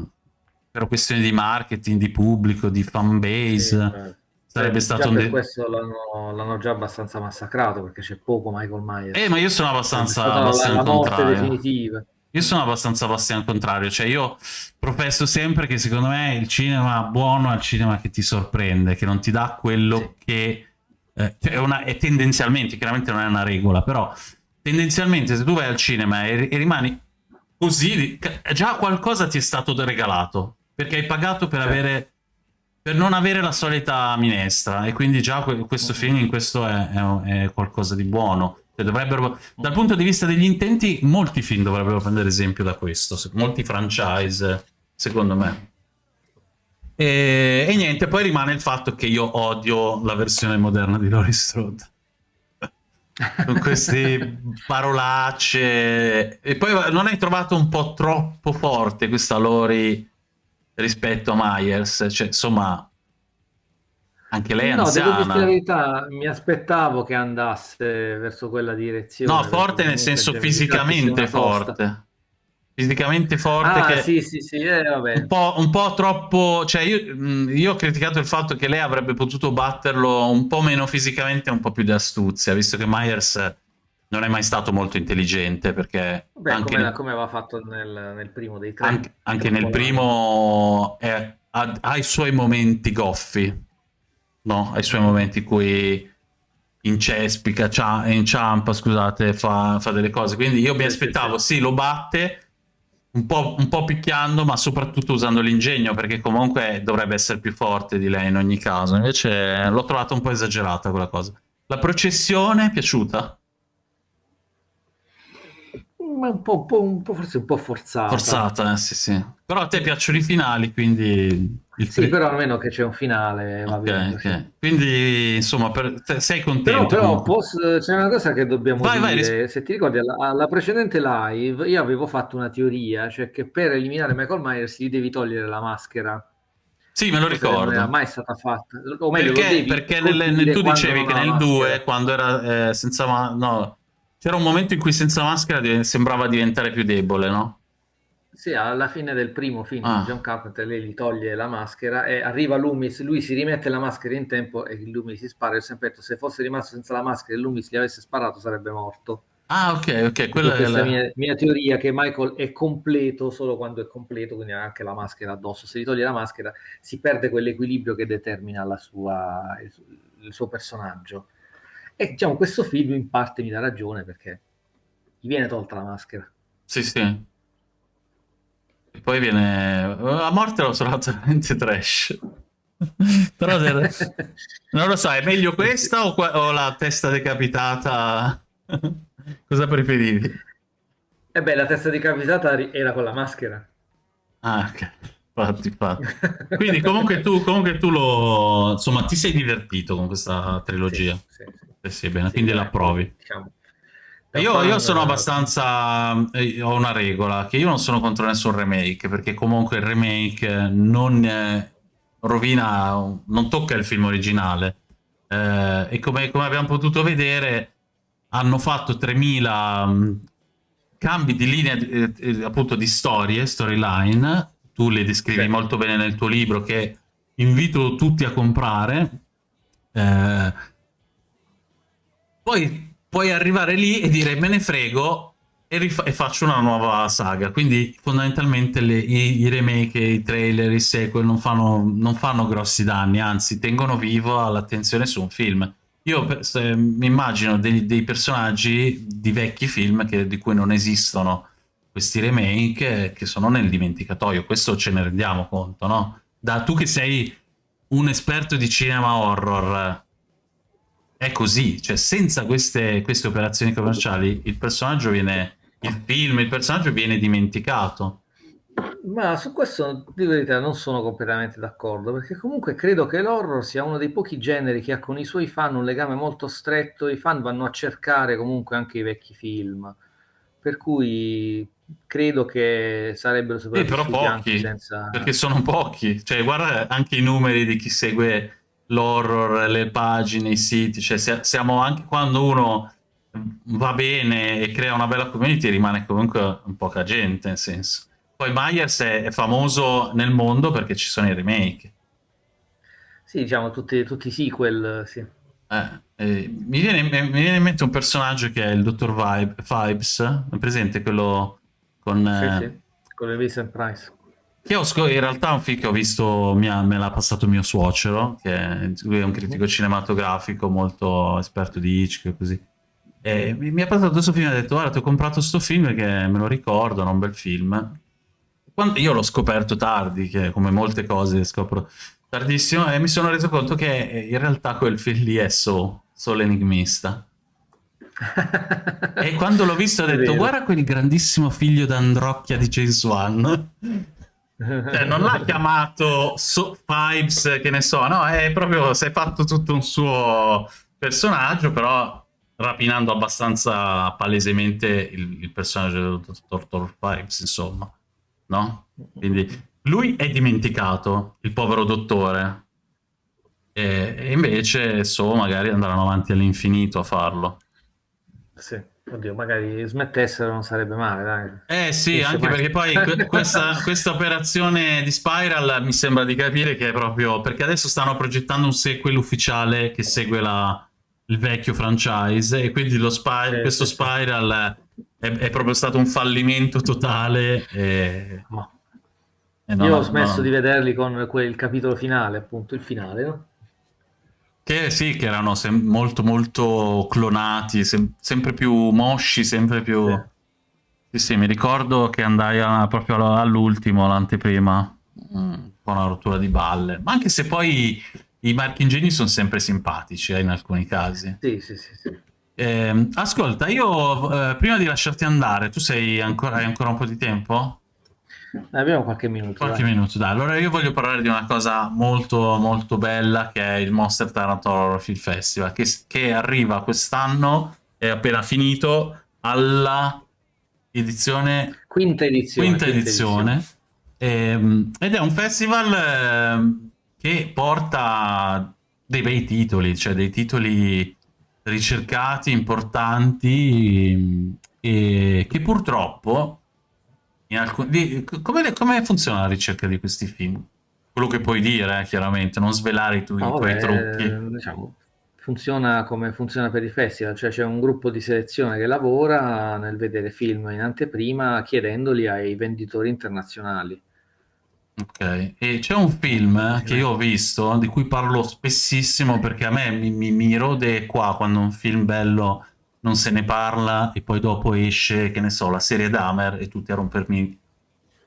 per questioni di marketing, di pubblico, di fanbase, sì, certo. sarebbe eh, stato un... per questo l'hanno già abbastanza massacrato, perché c'è poco Michael Myers. Eh, ma io sono abbastanza, abbastanza la, morte definitiva. Io sono abbastanza al contrario, cioè io professo sempre che secondo me il cinema buono è il cinema che ti sorprende, che non ti dà quello sì. che... Eh, cioè è, una, è tendenzialmente, chiaramente non è una regola, però tendenzialmente se tu vai al cinema e, e rimani così, già qualcosa ti è stato regalato, perché hai pagato per, certo. avere, per non avere la solita minestra, e quindi già questo film in questo è, è, è qualcosa di buono. Cioè, dovrebbero, dal punto di vista degli intenti, molti film dovrebbero prendere esempio da questo, molti franchise, secondo me. E, e, niente, poi rimane il fatto che io odio la versione moderna di Laurie Strode. Con queste parolacce. E poi non hai trovato un po' troppo forte questa Lori rispetto a Myers? Cioè, insomma, anche lei è no, anziana. devo dire la verità, mi aspettavo che andasse verso quella direzione. No, forte nel senso fisicamente forte. Fisicamente forte. Ah, che sì, sì, sì, eh, un, po', un, po', troppo... Cioè, io, io, ho criticato il fatto che lei avrebbe potuto batterlo un po' meno fisicamente e un po' più di astuzia, visto che Myers non è mai stato molto intelligente, perché... Beh, anche come, nel, come aveva fatto nel, nel primo dei tre. Anche, anche nel primo è, ha, ha i suoi momenti goffi no? ai suoi momenti in cui incespica, inciampa, scusate, fa, fa, delle cose. Quindi io mi aspettavo, sì, lo batte, un po', un po' picchiando, ma soprattutto usando l'ingegno, perché comunque dovrebbe essere più forte di lei in ogni caso. Invece l'ho trovata un po' esagerata quella cosa. La processione è piaciuta? un po', un po', un po', forse un po' forzata. Forzata, eh, sì, sì. Però a te piacciono i finali, quindi... Il sì, però almeno che c'è un finale, va okay, bene. Okay. Quindi, insomma, per... sei contento. Però, però post... c'è una cosa che dobbiamo vai, dire. Vai, Se ti ricordi, alla, alla, precedente live io avevo fatto una teoria, cioè che per eliminare Michael Myers gli devi togliere la maschera. Sì, me lo ricordo. Non era mai stata fatta. O meglio, perché, perché nel, tu dicevi che nel 2, quando era eh, senza... Ma... No, c'era un momento in cui senza maschera sembrava diventare più debole, no? Sì, alla fine del primo film ah. John Carpenter lei gli toglie la maschera e arriva Loomis, lui si rimette la maschera in tempo e Loomis si spara. Io ho sempre detto, se fosse rimasto senza la maschera e Loomis gli avesse sparato sarebbe morto. Ah, ok, ok. Quella è la mia, mia, teoria che Michael è completo solo quando è completo, quindi ha anche la maschera addosso. Se gli toglie la maschera si perde quell'equilibrio che determina sua, il, il suo personaggio. E diciamo, questo film in parte mi dà ragione perché gli viene tolta la maschera. Sì, sì. E poi viene... La morte l'ho trovato veramente trash. Però non lo so, è meglio questa o, qua... o la testa decapitata? Cosa preferivi? Eh beh, la testa decapitata era con la maschera. Ah, ok. Infatti, infatti. Quindi comunque tu, comunque tu lo... Insomma, ti sei divertito con questa trilogia. Sì, sì, sì. Eh sì, bene, sì, quindi la approvi. Diciamo. Io, io, sono abbastanza... Eh, ho una regola, che io non sono contro nessun remake, perché comunque il remake non eh, rovina, non tocca il film originale. Eh, e come, come, abbiamo potuto vedere, hanno fatto 3000 um, cambi di linea, eh, eh, appunto di storie, storyline. Tu le descrivi sì. molto bene nel tuo libro, che invito tutti a comprare. Eh, poi puoi arrivare lì e dire me ne frego e, e faccio una nuova saga. Quindi fondamentalmente le, i, i, remake, i trailer, i sequel non fanno, non fanno grossi danni, anzi tengono vivo l'attenzione su un film. Io mi immagino dei, dei, personaggi di vecchi film che, di cui non esistono questi remake che sono nel dimenticatoio. Questo ce ne rendiamo conto, no? Da tu che sei un esperto di cinema horror, è così, cioè senza queste, queste operazioni commerciali il personaggio viene, il film, il personaggio viene dimenticato. Ma su questo, di verità, non sono completamente d'accordo, perché comunque credo che l'horror sia uno dei pochi generi che ha con i suoi fan un legame molto stretto, i fan vanno a cercare comunque anche i vecchi film, per cui credo che sarebbero sopravvissuti eh, però pochi, senza... perché sono pochi, cioè guarda anche i numeri di chi segue l'horror, le pagine, i siti, cioè siamo anche quando uno va bene e crea una bella community rimane comunque un poca gente, nel senso. Poi Myers è, è famoso nel mondo perché ci sono i remake. Sì, diciamo tutti, tutti i sequel, sì. Eh, eh, mi, viene, mi, viene, in mente un personaggio che è il Dottor Vibe, Vibes, è presente quello con... Sì, eh, sì, con il Vincent Price. Che ho in realtà un film che ho visto, ha, me l'ha passato mio suocero, che è, lui è un critico cinematografico molto esperto di Hitchcock e così. E mi, mi ha passato questo film e ha detto, guarda, ti ho comprato questo film perché me lo ricordo, è un bel film. Quando io l'ho scoperto tardi, che come molte cose scopro tardissimo, e mi sono reso conto che in realtà quel film lì è solo, solo enigmista. e quando l'ho visto ho detto, guarda quel grandissimo figlio d'Androcchia di James Wan. Cioè, non l'ha chiamato so Pipes, che ne so, no, è proprio, si è fatto tutto un suo personaggio, però rapinando abbastanza palesemente il, il personaggio del dottor Pipes, insomma, no? Quindi lui è dimenticato, il povero dottore, e, e invece So magari andranno avanti all'infinito a farlo. Sì. Oddio, magari smettessero non sarebbe male, dai. Eh sì, anche mai. perché poi questa, questa, operazione di Spiral mi sembra di capire che è proprio... Perché adesso stanno progettando un sequel ufficiale che segue la, il vecchio franchise e quindi lo Spy sì, questo sì, Spiral è, è, proprio stato un fallimento totale. E... E Io ho smesso no. di vederli con quel capitolo finale, appunto, il finale, no? Che sì, che erano molto molto clonati, sem sempre più mosci, sempre più... Sì. sì, sì mi ricordo che andai a, proprio all'ultimo, l'anteprima, mm, con una rottura di balle. Ma anche se poi i marchingegni sono sempre simpatici eh, in alcuni casi. Sì, sì, sì. sì. Eh, ascolta, io eh, prima di lasciarti andare, tu sei ancora, hai ancora un po' di tempo? Abbiamo qualche minuto. Qualche dai. minuto, dai. Allora io voglio parlare di una cosa molto molto bella che è il Monster Taranto Horror Film Festival, che, che arriva quest'anno, è appena finito, alla edizione... Quinta edizione. Quinta, quinta edizione. edizione. Ehm, ed è un festival eh, che porta dei bei titoli, cioè dei titoli ricercati, importanti e che purtroppo alcun... come, come, funziona la ricerca di questi film? Quello che puoi dire, eh, chiaramente, non svelare i, tu, no, i tuoi trucchi. Diciamo, funziona come funziona per i festival, cioè c'è un gruppo di selezione che lavora nel vedere film in anteprima chiedendoli ai venditori internazionali. Ok, e c'è un film che io ho visto, di cui parlo spessissimo perché a me mi, mi, mi rode qua quando un film bello non se ne parla e poi dopo esce, che ne so, la serie Dahmer e tutti a rompermi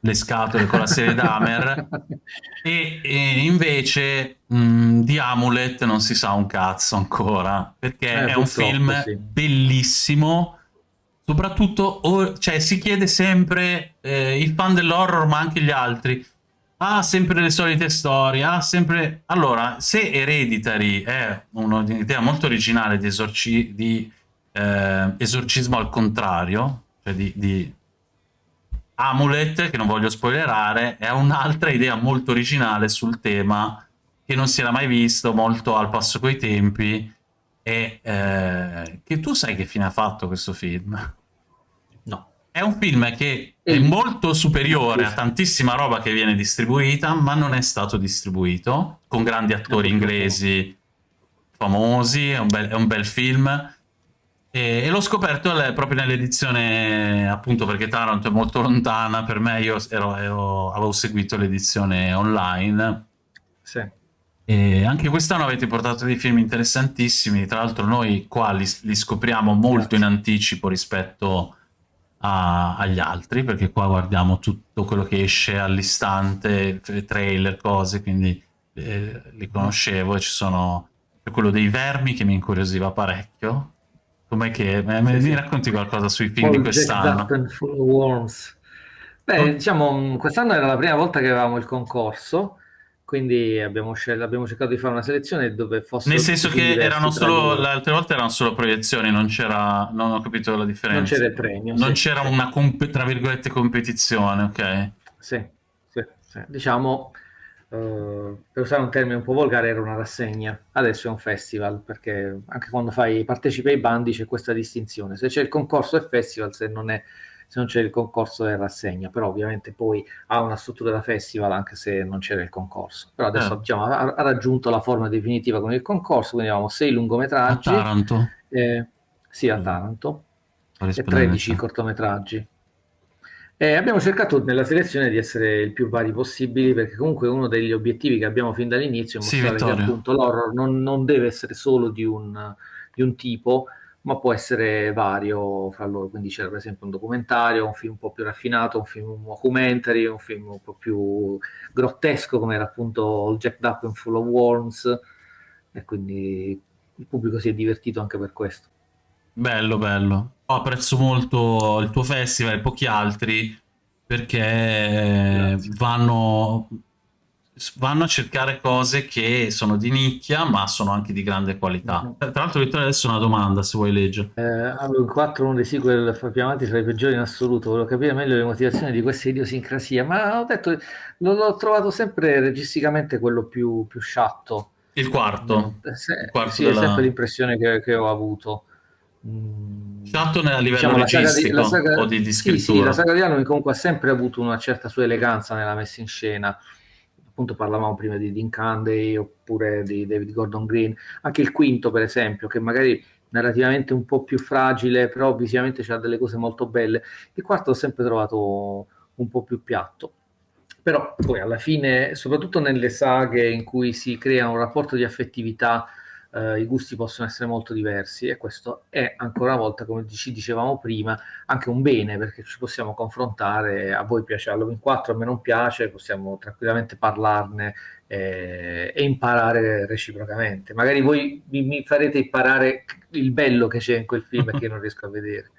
le scatole con la serie Dahmer. E, e, invece mh, di Amulet non si sa un cazzo ancora perché eh, è un film sì. bellissimo. Soprattutto cioè, si chiede sempre eh, il fan dell'horror ma anche gli altri. Ha sempre le solite storie, ha sempre... Allora, se Hereditary è un'idea molto originale di, esorci... di eh, esorcismo al contrario, cioè di, di, Amulet, che non voglio spoilerare, è un'altra idea molto originale sul tema che non si era mai visto, molto al passo coi tempi, e eh, che tu sai che fine ha fatto questo film? È un film che è molto superiore a tantissima roba che viene distribuita, ma non è stato distribuito, con grandi attori inglesi famosi, è un bel, è un bel film. E, e l'ho scoperto proprio nell'edizione, appunto perché Taranto è molto lontana, per me io ero, ero, avevo seguito l'edizione online. Sì. E anche quest'anno avete portato dei film interessantissimi, tra l'altro noi qua li, li scopriamo molto Grazie. in anticipo rispetto a, agli altri, perché qua guardiamo tutto quello che esce all'istante, trailer, cose, quindi eh, li conoscevo e ci sono quello dei vermi che mi incuriosiva parecchio. Com'è che me, me sì, racconti qualcosa sui film All di quest'anno? Beh, diciamo, quest'anno era la prima volta che avevamo il concorso quindi abbiamo, scel- abbiamo, cercato di fare una selezione dove fosse nel senso che erano solo le altre volte erano solo proiezioni non c'era non ho capito la differenza. Non c'era il premio non sì, c'era una comp- tra virgolette competizione ok? Sì, sì, sì. diciamo uh, per usare un termine un po' volgare era una rassegna adesso è un festival perché anche quando fai partecipi ai bandi c'è questa distinzione se c'è il concorso è festival se non è se non c'è il concorso è rassegna, però ovviamente poi ha una struttura da festival anche se non c'era il concorso. Però adesso eh. diciamo, ha, ha, raggiunto la forma definitiva con il concorso, quindi abbiamo sei lungometraggi. A Taranto? Eh, sì, a Taranto. E 13 cortometraggi. E abbiamo cercato nella selezione di essere il più vari possibili perché comunque uno degli obiettivi che abbiamo fin dall'inizio è mostrare sì, che appunto l'horror non, non, deve essere solo di un, di un tipo, ma può essere vario fra loro, quindi c'era per esempio un documentario, un film un po' più raffinato, un film un documentary, un film un po' più grottesco come era appunto Jack Up and Full of Worms e quindi il pubblico si è divertito anche per questo. Bello, bello. Apprezzo molto il tuo festival e pochi altri perché Grazie. vanno vanno a cercare cose che sono di nicchia ma sono anche di grande qualità. Mm-hmm. Tra l'altro Vittorio adesso una domanda se vuoi leggere. Eh, allora, 4 uno dei sequel più avanti tra i peggiori in assoluto, volevo capire meglio le motivazioni di questa idiosincrasia, ma ho detto l'ho trovato sempre registicamente quello più, più sciatto. Il quarto? Eh, se, il quarto sì, della... è sempre l'impressione che, che ho avuto. Mm. Sciatto a livello diciamo, registico la saga di, la saga, o di, di scrittura? Sì, sì, la saga di Halloween comunque ha sempre avuto una certa sua eleganza nella messa in scena appunto parlavamo prima di Dean Candy oppure di David Gordon Green, anche il quinto per esempio, che magari narrativamente un po' più fragile, però visivamente c'ha delle cose molto belle. Il quarto l'ho sempre trovato un po' più piatto. Però poi alla fine, soprattutto nelle saghe in cui si crea un rapporto di affettività eh, i gusti possono essere molto diversi e questo è ancora una volta, come ci dicevamo prima, anche un bene perché ci possiamo confrontare, a voi piace Halloween 4, a me non piace, possiamo tranquillamente parlarne eh, e imparare reciprocamente. Magari voi mi, mi farete imparare il bello che c'è in quel film che io non riesco a vedere.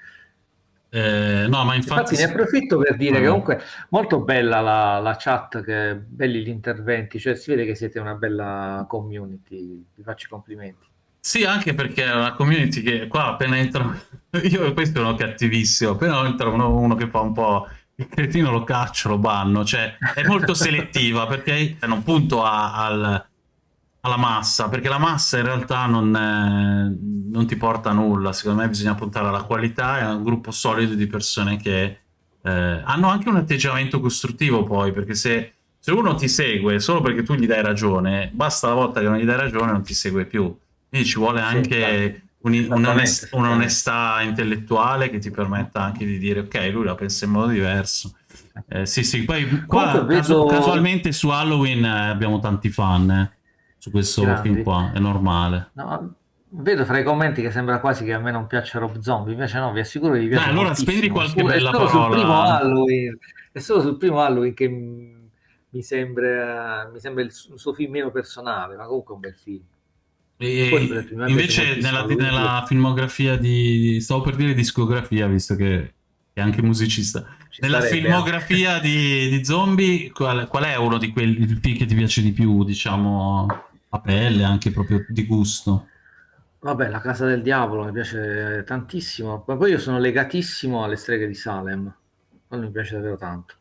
Eh, no, ma infatti, infatti ne approfitto per dire che comunque molto bella la, la, chat, che belli gli interventi, cioè si vede che siete una bella community, vi faccio i complimenti. Sì, anche perché è una community che qua appena entro, io poi sono cattivissimo, appena entra uno, uno che fa un po' il cretino lo caccio, lo banno, cioè è molto selettiva perché non punto a, al, alla massa, perché la massa in realtà non, è, non, ti porta a nulla, secondo me bisogna puntare alla qualità e a un gruppo solido di persone che eh, hanno anche un atteggiamento costruttivo poi, perché se, se, uno ti segue solo perché tu gli dai ragione, basta la volta che non gli dai ragione non ti segue più, quindi ci vuole anche sì, un'onestà un un intellettuale che ti permetta anche di dire ok, lui la pensa in modo diverso. Eh, sì, sì, poi qua vedo... casualmente su Halloween eh, abbiamo tanti fan, eh su questo Grandi. film qua, è normale. No, vedo fra i commenti che sembra quasi che a me non piaccia Rob Zombie, invece no, vi assicuro che vi piace. Dai, allora spendi qualche bella è solo parola. Sul primo Halloween, è solo sul primo Halloween che mi sembra, mi sembra il suo film meno personale, ma comunque è un bel film. E invece nella, nella, filmografia di... stavo per dire discografia, visto che è anche musicista. Ci Nella filmografia di, di, zombie, qual, qual, è uno di quelli che ti piace di più, diciamo, a pelle, anche proprio di gusto. Vabbè, La Casa del Diavolo mi piace tantissimo, ma poi io sono legatissimo alle streghe di Salem, quello mi piace davvero tanto.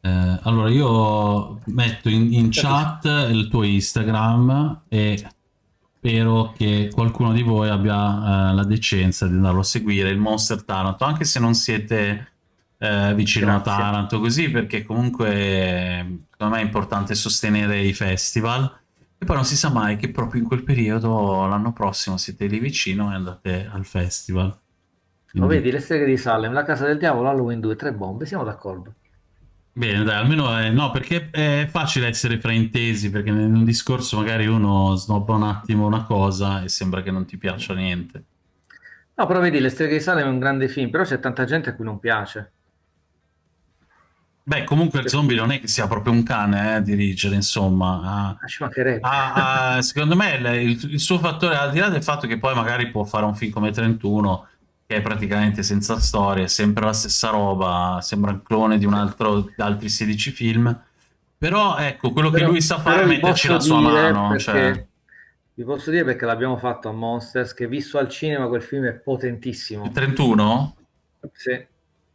Eh, allora, io metto in, in chat il tuo Instagram e spero che qualcuno di voi abbia eh, la decenza di andarlo a seguire, il Monster Taranto, anche se non siete eh, vicino Grazie. a Taranto, così, perché comunque secondo me è importante sostenere i festival e poi non si sa mai che proprio in quel periodo l'anno prossimo siete lì vicino e andate al festival. Quindi... Lo vedi, le streghe di Salem, la casa del diavolo, Halloween 2, tre bombe, siamo d'accordo. Bene, dai, almeno è... no, perché è facile essere fraintesi, perché in un discorso magari uno snobba un attimo una cosa e sembra che non ti piaccia niente. No, però vedi, Le streghe di Salem è un grande film, però c'è tanta gente a cui non piace. Beh, comunque il zombie non è che sia proprio un cane eh, a dirigere, insomma. Ah. Ah, ah, secondo me il, il, suo fattore, al di là del fatto che poi magari può fare un film come 31, che è praticamente senza storia, è sempre la stessa roba, sembra un clone di un altro, di altri 16 film. Però ecco, quello però, che lui sa fare è metterci la sua mano. Perché, cioè... Vi posso dire perché l'abbiamo fatto a Monsters, che visto al cinema quel film è potentissimo. Il 31? Sì.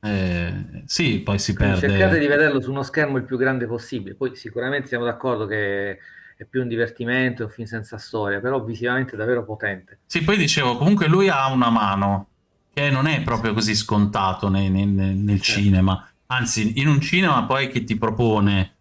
Eh, sì, poi si Quindi perde. Cercate di vederlo su uno schermo il più grande possibile. Poi sicuramente siamo d'accordo che è più un divertimento, è un film senza storia, però visivamente è davvero potente. Sì, poi dicevo, comunque lui ha una mano, che non è proprio così scontato nel, nel, nel certo. cinema. Anzi, in un cinema poi che ti propone...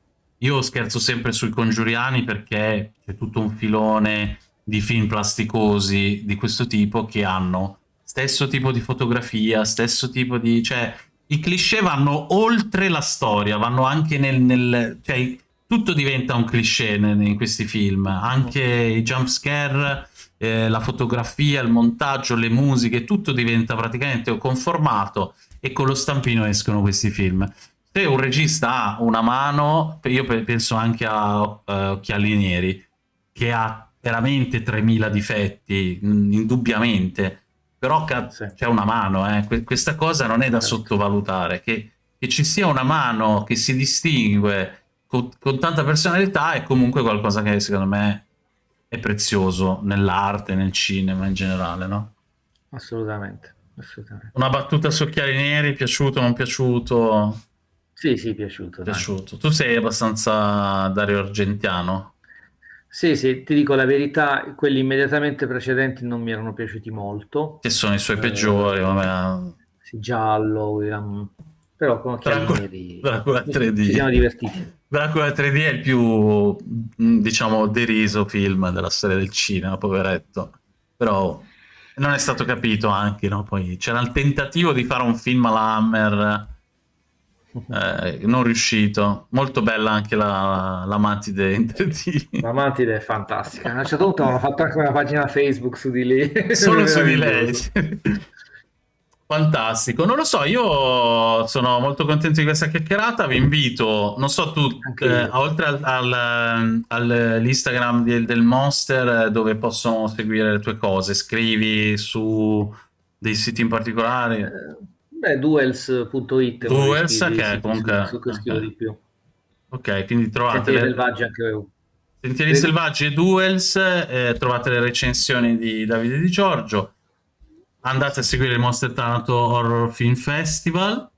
Io scherzo sempre sui congiuriani perché c'è tutto un filone di film plasticosi di questo tipo che hanno stesso tipo di fotografia, stesso tipo di... cioè i cliché vanno oltre la storia, vanno anche nel... nel cioè, tutto diventa un cliché in questi film, anche i jump scare, eh, la fotografia, il montaggio, le musiche, tutto diventa praticamente conformato e con lo stampino escono questi film. Se un regista ha una mano, io penso anche a uh, Occhiali Neri, che ha veramente 3000 difetti, indubbiamente, però c'è una mano, eh. questa cosa non è da sottovalutare, che, che, ci sia una mano che si distingue con, con, tanta personalità è comunque qualcosa che secondo me è prezioso nell'arte, nel cinema in generale, no? Assolutamente, assolutamente. Una battuta su Occhiali Neri, piaciuto non piaciuto? Sì, sì, piaciuto. piaciuto. Tu sei abbastanza Dario Argentiano? Sì, sì, ti dico la verità, quelli immediatamente precedenti non mi erano piaciuti molto. Che sono i suoi eh, peggiori, vabbè. Sì, giallo, William... però con Dracula, neri... Dracula 3D. Ci siamo divertiti. Dracula 3D è il più, diciamo, deriso film della storia del cinema, poveretto. Però non è stato capito anche, no? Poi c'era il tentativo di fare un film alla Hammer eh, non riuscito. Molto bella anche la, la Mantide in 3D. La Mantide è fantastica. A un certo punto hanno fatto anche una pagina Facebook su di lei. Solo su di lei. Fantastico, non lo so, io sono molto contento di questa chiacchierata, vi invito, non so tu, eh, oltre al, al, all'Instagram del, del Monster dove possono seguire le tue cose, scrivi su dei siti in particolare? Eh, beh, duels.it. Duels, che è comunque... Scrivo okay. di più. Ok, quindi trovate... Sentieri le... selvaggi anche io. Sentieri selvaggi e Duels, eh, trovate le recensioni di Davide Di Giorgio andate a seguire il Monster Thanato Horror Film Festival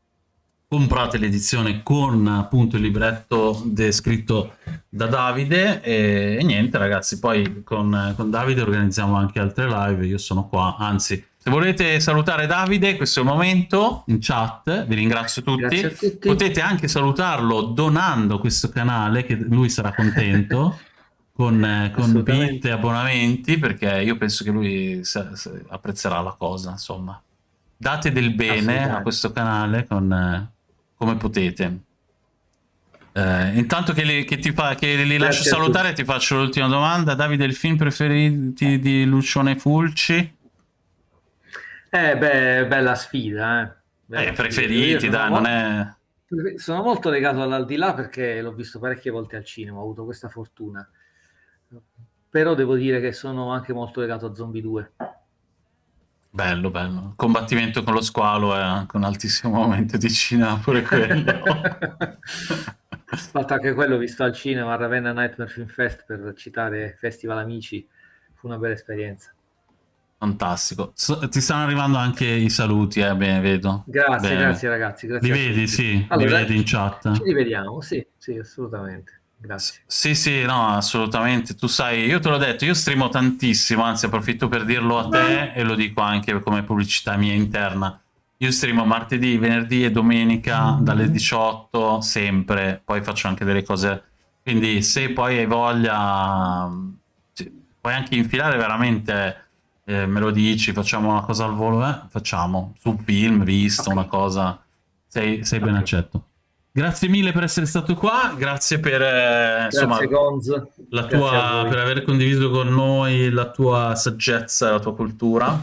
comprate l'edizione con appunto il libretto descritto da Davide e, e niente ragazzi poi con, con, Davide organizziamo anche altre live io sono qua anzi se volete salutare Davide questo è il momento in chat vi ringrazio tutti, tutti. potete anche salutarlo donando questo canale che lui sarà contento con, eh, con bit e abbonamenti perché io penso che lui sa, sa, apprezzerà la cosa insomma. Date del bene a questo canale con, eh, come potete. Eh, intanto che li, che ti fa, che li lascio salutare ti faccio l'ultima domanda. Davide il film preferiti di Lucione Fulci? Eh beh bella sfida eh. Bella eh preferiti sfida. dai non è sono molto legato all'aldilà perché l'ho visto parecchie volte al cinema ho avuto questa fortuna però devo dire che sono anche molto legato a Zombie 2. Bello, bello. Combattimento con lo squalo è anche un altissimo momento di cinema, pure quello. Fatto anche quello visto al cinema a Ravenna Nightmare Film Fest per citare Festival Amici, fu una bella esperienza. Fantastico. So, ti stanno arrivando anche i saluti, eh, bene, vedo. Grazie, bene. grazie ragazzi. Grazie li vedi, sì, allora, li vedi in chat. Ci rivediamo, sì, sì, assolutamente. Grazie. Sì, sì, no, assolutamente. Tu sai, io te l'ho detto, io streamo tantissimo, anzi approfitto per dirlo a te e lo dico anche come pubblicità mia interna. Io streamo martedì, venerdì e domenica mm-hmm. dalle 18 sempre, poi faccio anche delle cose. Quindi se poi hai voglia, puoi anche infilare veramente, eh, me lo dici, facciamo una cosa al volo, eh? facciamo, su film, visto, una cosa, sei, sei ben accetto. Grazie mille per essere stato qua, grazie per, eh, insomma, la tua, per aver condiviso con noi la tua saggezza, la tua cultura.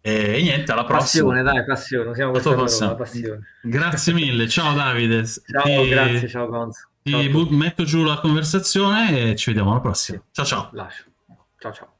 E, niente, alla prossima. Passione, dai, passione, siamo questa passione. Grazie mille, ciao Davide. Ciao, ti, grazie, ciao Gonzo. Ti ciao metto giù la conversazione e ci vediamo alla prossima. Ciao ciao. Lascio. Ciao ciao.